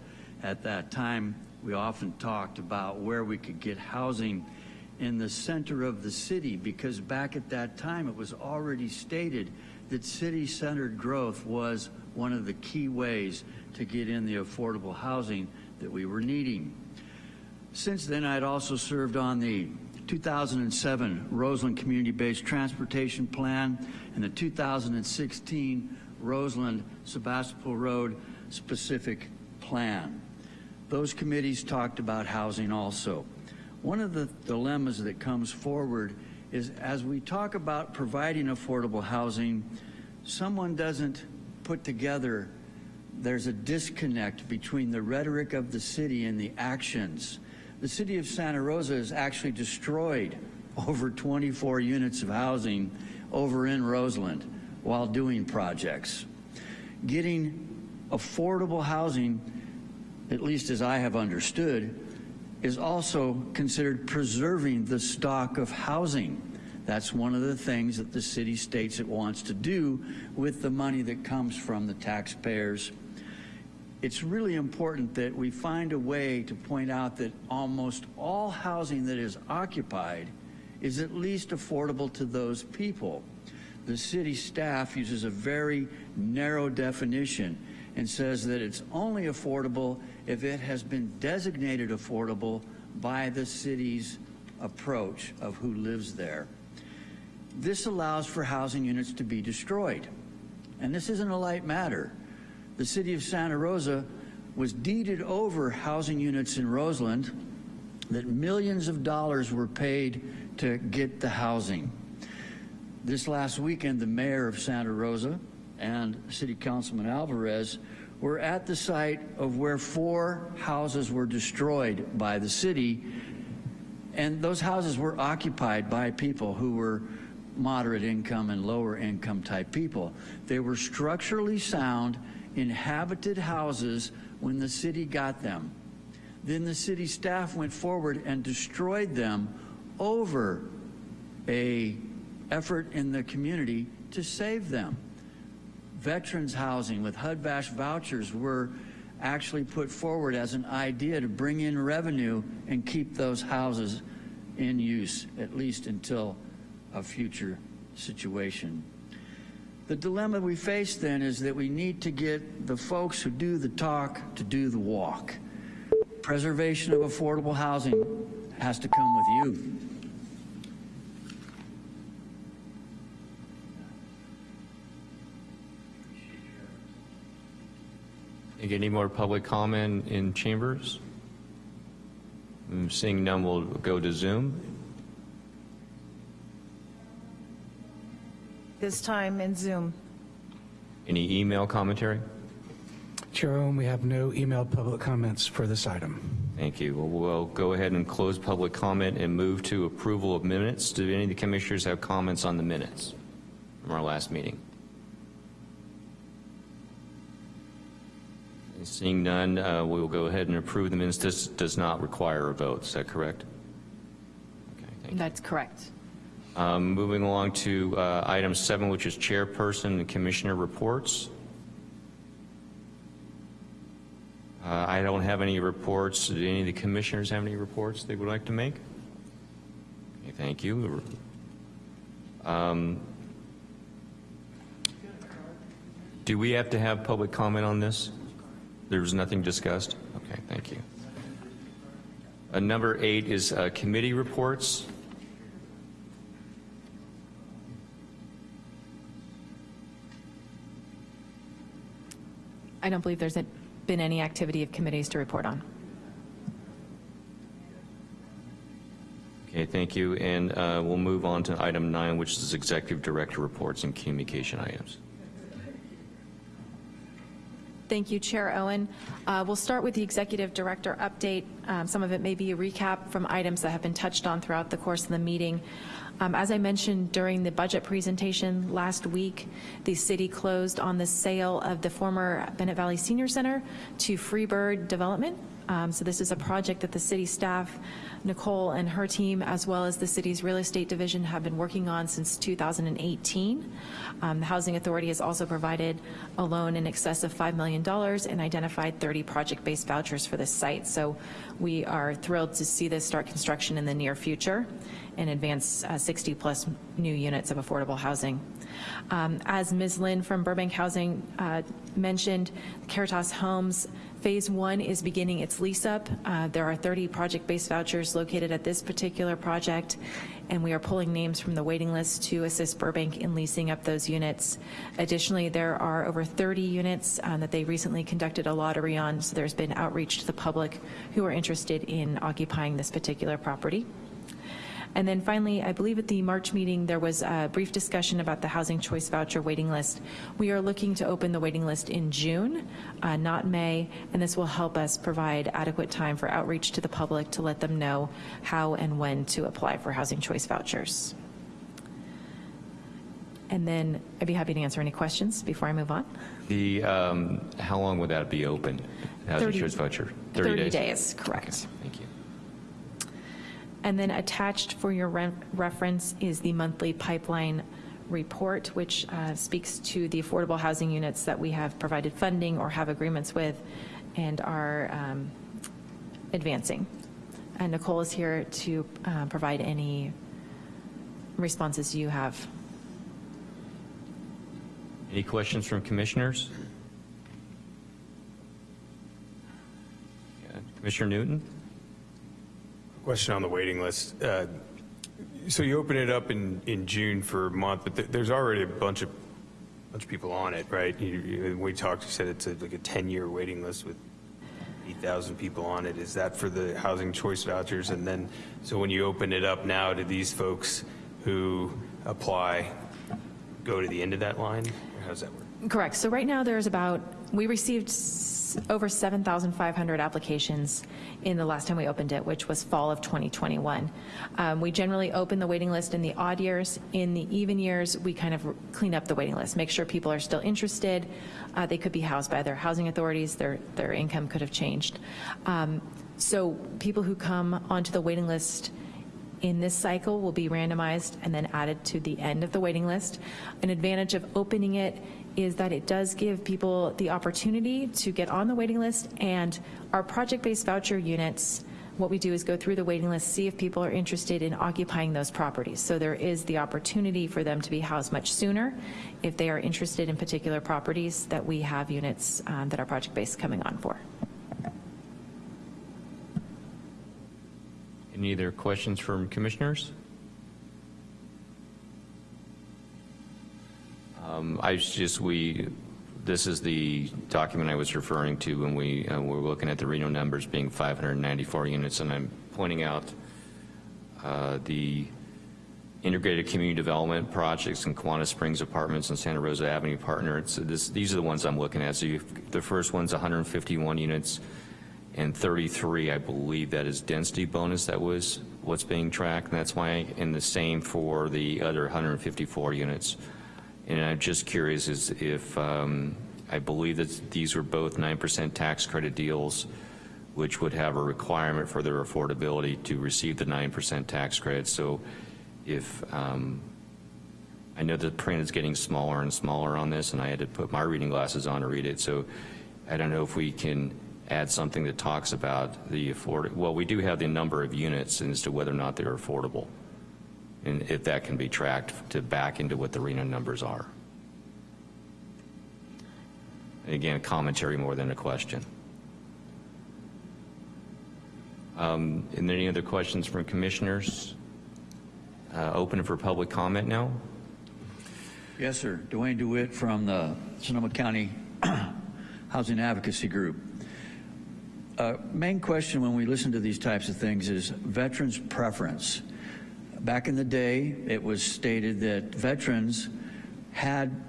At that time, we often talked about where we could get housing in the center of the city because back at that time it was already stated that city-centered growth was one of the key ways to get in the affordable housing that we were needing. Since then, I'd also served on the 2007 Roseland Community-Based Transportation Plan and the 2016 Roseland Sebastopol Road Specific Plan. Those committees talked about housing also. One of the dilemmas that comes forward is as we talk about providing affordable housing, someone doesn't put together, there's a disconnect between the rhetoric of the city and the actions. The city of Santa Rosa has actually destroyed over 24 units of housing over in Roseland while doing projects. Getting affordable housing, at least as I have understood, is also considered preserving the stock of housing. That's one of the things that the city states it wants to do with the money that comes from the taxpayers. It's really important that we find a way to point out that almost all housing that is occupied is at least affordable to those people. The city staff uses a very narrow definition and says that it's only affordable if it has been designated affordable by the city's approach of who lives there. This allows for housing units to be destroyed. And this isn't a light matter. The city of Santa Rosa was deeded over housing units in Roseland that millions of dollars were paid to get the housing. This last weekend, the mayor of Santa Rosa and City Councilman Alvarez were at the site of where four houses were destroyed by the city, and those houses were occupied by people who were moderate income and lower income type people. They were structurally sound, inhabited houses when the city got them. Then the city staff went forward and destroyed them over a effort in the community to save them. veterans housing with HUD-VASH vouchers were actually put forward as an idea to bring in revenue and keep those houses in use, at least until a future situation. The dilemma we face then is that we need to get the folks who do the talk to do the walk. Preservation of affordable housing has to come with you. Any more public comment in chambers? Mm, Seeing none, we'll go to Zoom. This time in Zoom. Any email commentary? Chair we have no email public comments for this item. Thank you. Well, We'll go ahead and close public comment and move to approval of minutes. Do any of the commissioners have comments on the minutes from our last meeting? Seeing none, uh, we will go ahead and approve the minutes. This does not require a vote, is that correct? Okay, thank you. That's correct. Um, Moving along to uh, item seven, which is chairperson and commissioner reports. Uh, I don't have any reports. Do any of the commissioners have any reports they would like to make? Okay, thank you. Um, Do we have to have public comment on this? There was nothing discussed? Okay, thank you. Uh, Number eight is uh, committee reports. I don't believe there's been any activity of committees to report on. Okay, thank you. And uh, we'll move on to item nine, which is executive director reports and communication items. Thank you, Chair Owen. Uh, We'll start with the Executive Director update. Um, Some of it may be a recap from items that have been touched on throughout the course of the meeting. Um, As I mentioned during the budget presentation last week, the city closed on the sale of the former Bennett Valley Senior Center to Freebird Development. Um, So this is a project that the city staff, Nicole and her team, as well as the city's real estate division have been working on since 2018. Um, The Housing Authority has also provided a loan in excess of $5 million and identified 30 project-based vouchers for this site. So we are thrilled to see this start construction in the near future and advance 60-plus new units of affordable housing. Um, As Ms. Lynn from Burbank Housing uh, mentioned, Caritas Homes Phase One is beginning its lease up. Uh, There are 30 project-based vouchers located at this particular project, and we are pulling names from the waiting list to assist Burbank in leasing up those units. Additionally, there are over 30 units um, that they recently conducted a lottery on, so there's been outreach to the public who are interested in occupying this particular property. And then finally, I believe at the March meeting, there was a brief discussion about the Housing Choice Voucher waiting list. We are looking to open the waiting list in June, uh, not May, and this will help us provide adequate time for outreach to the public to let them know how and when to apply for Housing Choice Vouchers. And then I'd be happy to answer any questions before I move on. The, um, how long would that be open? Housing 30 choice voucher? 30 days, correct. Okay, Thank you. And then attached for your re- reference is the monthly pipeline report, which uh, speaks to the affordable housing units that we have provided funding or have agreements with and are um, advancing. And Nicole is here to uh, provide any responses you have. Any questions from commissioners? Commissioner Newton? Question on the waiting list. Uh, So you open it up in, in June for a month, but th- there's already a bunch of, bunch of people on it, right? You- you- We talked, you said it's a- like a 10-year waiting list with 8,000 people on it. Is that for the housing choice vouchers? And then, so when you open it up now, do these folks who apply go to the end of that line? Or how's that work? Correct. So right now, there's about, we received over 7,500 applications in the last time we opened it, which was fall of 2021. Um, We generally open the waiting list in the odd years. In the even years, we kind of clean up the waiting list, make sure people are still interested. Uh, They could be housed by their housing authorities, their, their income could have changed. Um, So people who come onto the waiting list in this cycle will be randomized and then added to the end of the waiting list. An advantage of opening it is that it does give people the opportunity to get on the waiting list, and our project-based voucher units, what we do is go through the waiting list, see if people are interested in occupying those properties. So there is the opportunity for them to be housed much sooner if they are interested in particular properties that we have units um, that are project-based coming on for. Any other questions from commissioners? Um, I just, we, this is the document I was referring to when we uh, were looking at the RHNA numbers being 594 units, and I'm pointing out uh, the integrated community development projects in Kawana Springs Apartments and Santa Rosa Avenue Partner. This, these are the ones I'm looking at. So the first one's 151 units and 33, I believe that is density bonus that was what's being tracked. And that's why, and the same for the other 154 units. And I'm just curious is if, um, I believe that these were both 9% tax credit deals, which would have a requirement for their affordability to receive the 9% tax credit. So if, um, I know the print is getting smaller and smaller on this, and I had to put my reading glasses on to read it. So I don't know if we can add something that talks about the afford, well, we do have the number of units as to whether or not they're affordable. And if that can be tracked to back into what the RHNA numbers are. Again, commentary more than a question. Um, and any other questions from commissioners? Uh, open for public comment now. Yes, sir. Dwayne DeWitt from the Sonoma County Housing Advocacy Group. Uh, main question when we listen to these types of things is veterans' preference. Back in the day, it was stated that veterans had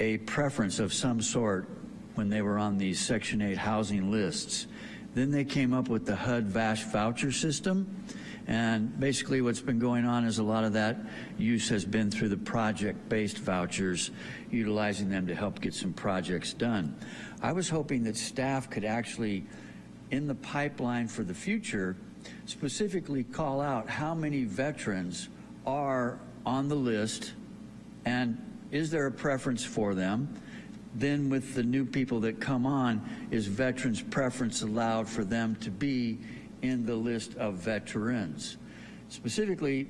a preference of some sort when they were on these Section 8 housing lists. Then they came up with the HUD-VASH voucher system, and basically what's been going on is a lot of that use has been through the project-based vouchers, utilizing them to help get some projects done. I was hoping that staff could actually, in the pipeline for the future, specifically call out how many veterans are on the list and is there a preference for them? Then with the new people that come on, is veterans preference allowed for them to be in the list of veterans? Specifically,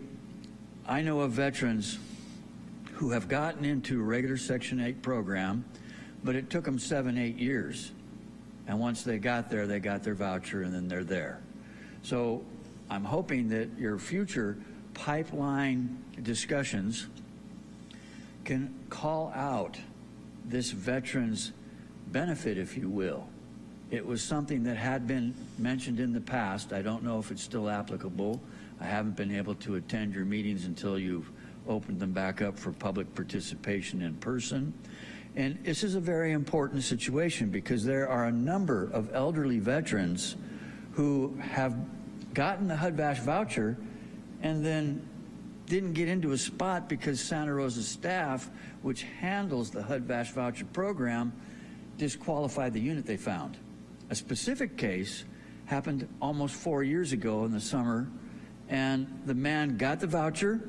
I know of veterans who have gotten into a regular Section 8 program, but it took them seven, eight years. And once they got there, they got their voucher and then they're there. So I'm hoping that your future pipeline discussions can call out this veterans benefit, if you will. It was something that had been mentioned in the past. I don't know if it's still applicable. I haven't been able to attend your meetings until you've opened them back up for public participation in person. And this is a very important situation because there are a number of elderly veterans who have gotten the HUD-VASH voucher and then didn't get into a spot because Santa Rosa staff, which handles the HUD-VASH voucher program, disqualified the unit they found. A specific case happened almost four years ago in the summer, and the man got the voucher,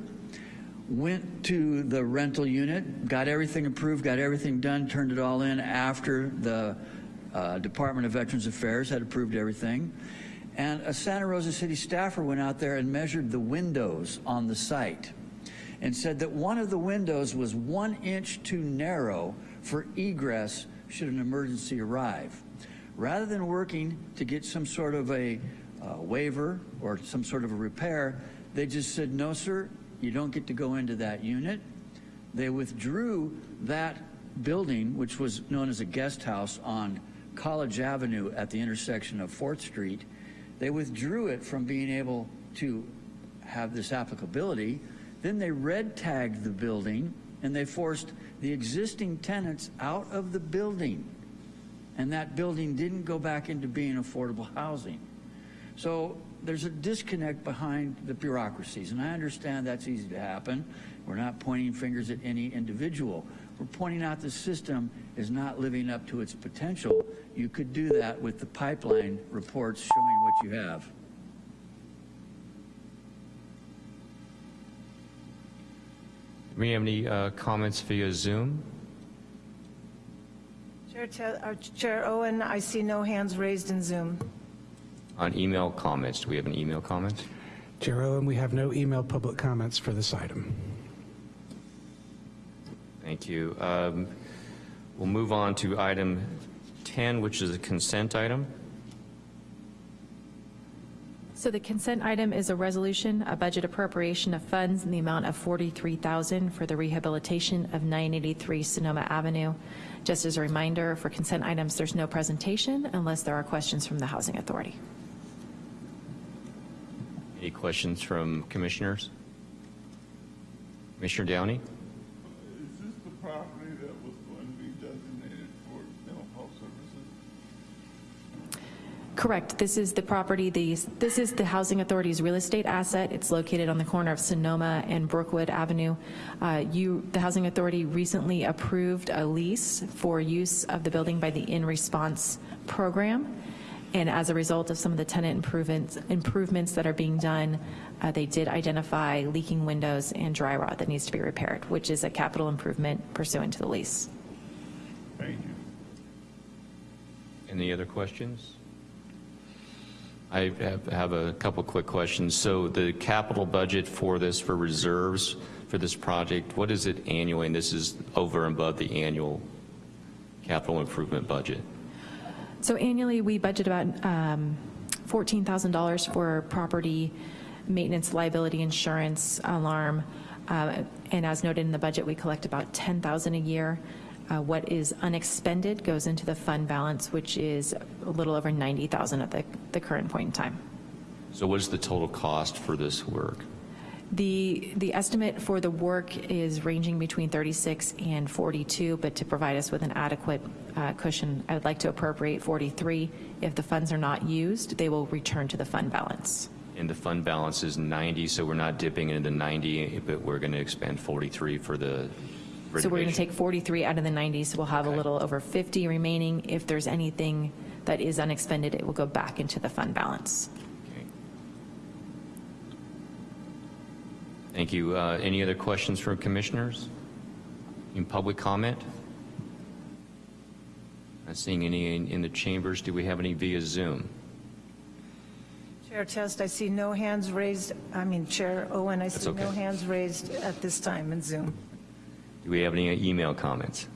went to the rental unit, got everything approved, got everything done, turned it all in after the uh, Department of Veterans Affairs had approved everything. And a Santa Rosa City staffer went out there and measured the windows on the site and said that one of the windows was one inch too narrow for egress should an emergency arrive. Rather than working to get some sort of a uh, waiver or some sort of a repair, they just said, no, sir, you don't get to go into that unit. They withdrew that building, which was known as a guest house on College Avenue at the intersection of 4th Street, they withdrew it from being able to have this applicability. Then they red tagged the building and they forced the existing tenants out of the building. And that building didn't go back into being affordable housing. So there's a disconnect behind the bureaucracies, and I understand that's easy to happen. We're not pointing fingers at any individual. We're pointing out the system is not living up to its potential. You could do that with the pipeline reports showing what you have. Do we have any uh, comments via Zoom? Chair Te- uh, Chair Owen, I see no hands raised in Zoom. On email comments, do we have an email comment? Chair Owen, we have no email public comments for this item. Thank you. Um, We'll move on to item 10, which is a consent item. So the consent item is a resolution, a budget appropriation of funds in the amount of 43000 for the rehabilitation of 983 Sonoma Avenue. Just as a reminder, for consent items, there's no presentation unless there are questions from the Housing Authority. Any questions from commissioners? Commissioner Downey? Correct. This is the property, the, this is the Housing Authority's real estate asset. It's located on the corner of Sonoma and Brookwood Avenue. Uh, You, the Housing Authority recently approved a lease for use of the building by the In Response program. And as a result of some of the tenant improvements, improvements that are being done, uh, they did identify leaking windows and dry rot that needs to be repaired, which is a capital improvement pursuant to the lease. Thank you. Any other questions? I have- have a couple quick questions. So the capital budget for this, for reserves for this project, what is it annually? And this is over and above the annual capital improvement budget. So annually, we budget about um, $14,000 for property maintenance, liability insurance, alarm, uh, and as noted in the budget, we collect about 10,000 a year. Uh, What is unexpended goes into the fund balance, which is a little over 90,000 at the the current point in time. So what is the total cost for this work? The, the estimate for the work is ranging between 36 and 42, but to provide us with an adequate uh, cushion, I would like to appropriate 43. If the funds are not used, they will return to the fund balance. And the fund balance is 90, so we're not dipping into 90, but we're going to expend 43 for the So we're going to take 43 out of the 90, so we'll have a little over 50 remaining. If there's anything that is unexpended, it will go back into the fund balance. Okay. Thank you. Uh, Any other questions from commissioners? In public comment? Not seeing any in- in the chambers. Do we have any via Zoom? Chair Test, I see no hands raised, I mean, Chair Owen, I That's see no okay. hands raised at this time in Zoom. Do we have any email comments?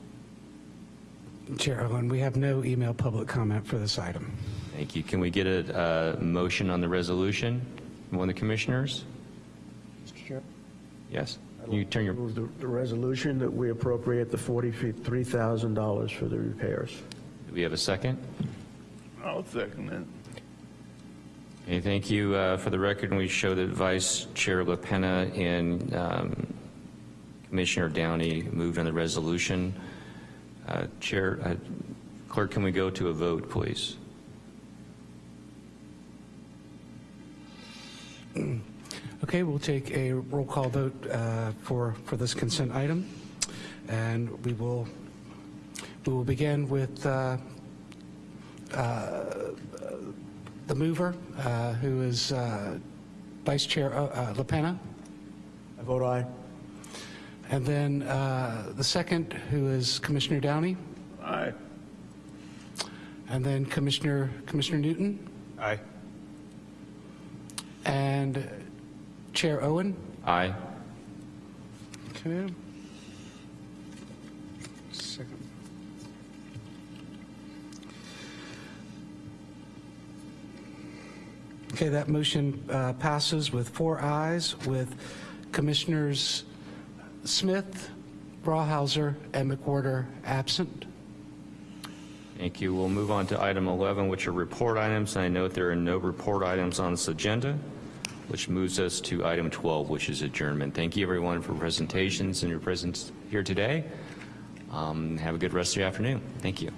Chair Owen, we have no email public comment for this item. Thank you. Can we get a uh, motion on the resolution from one of the commissioners? Mr. Chair, Yes. Can you turn your, move the, the resolution that we appropriate the $43,000 for the repairs. do we have a second? I'll second it. Okay, thank you. Uh, For the record, we show that Vice Chair LaPena and um, Commissioner Downey moved on the resolution. Uh, Chair, uh, Clerk, can we go to a vote, please? Okay, we'll take a roll call vote uh, for, for this consent item. And we will, we will begin with uh, uh, the mover, uh, who is uh, Vice Chair uh, uh, LaPena. I vote aye. And then uh, the second, who is Commissioner Downey. Aye. And then Commissioner, Commissioner Newton. Aye. And Chair Owen. Aye. Okay. Second. Okay, that motion uh, passes with four ayes, with Commissioners Smith, Rawhauser, and McWhorter absent. Thank you. We'll move on to item 11, which are report items. And I note there are no report items on this agenda, which moves us to item 12, which is adjournment. Thank you, everyone, for presentations and your presence here today. Um, Have a good rest of your afternoon. Thank you.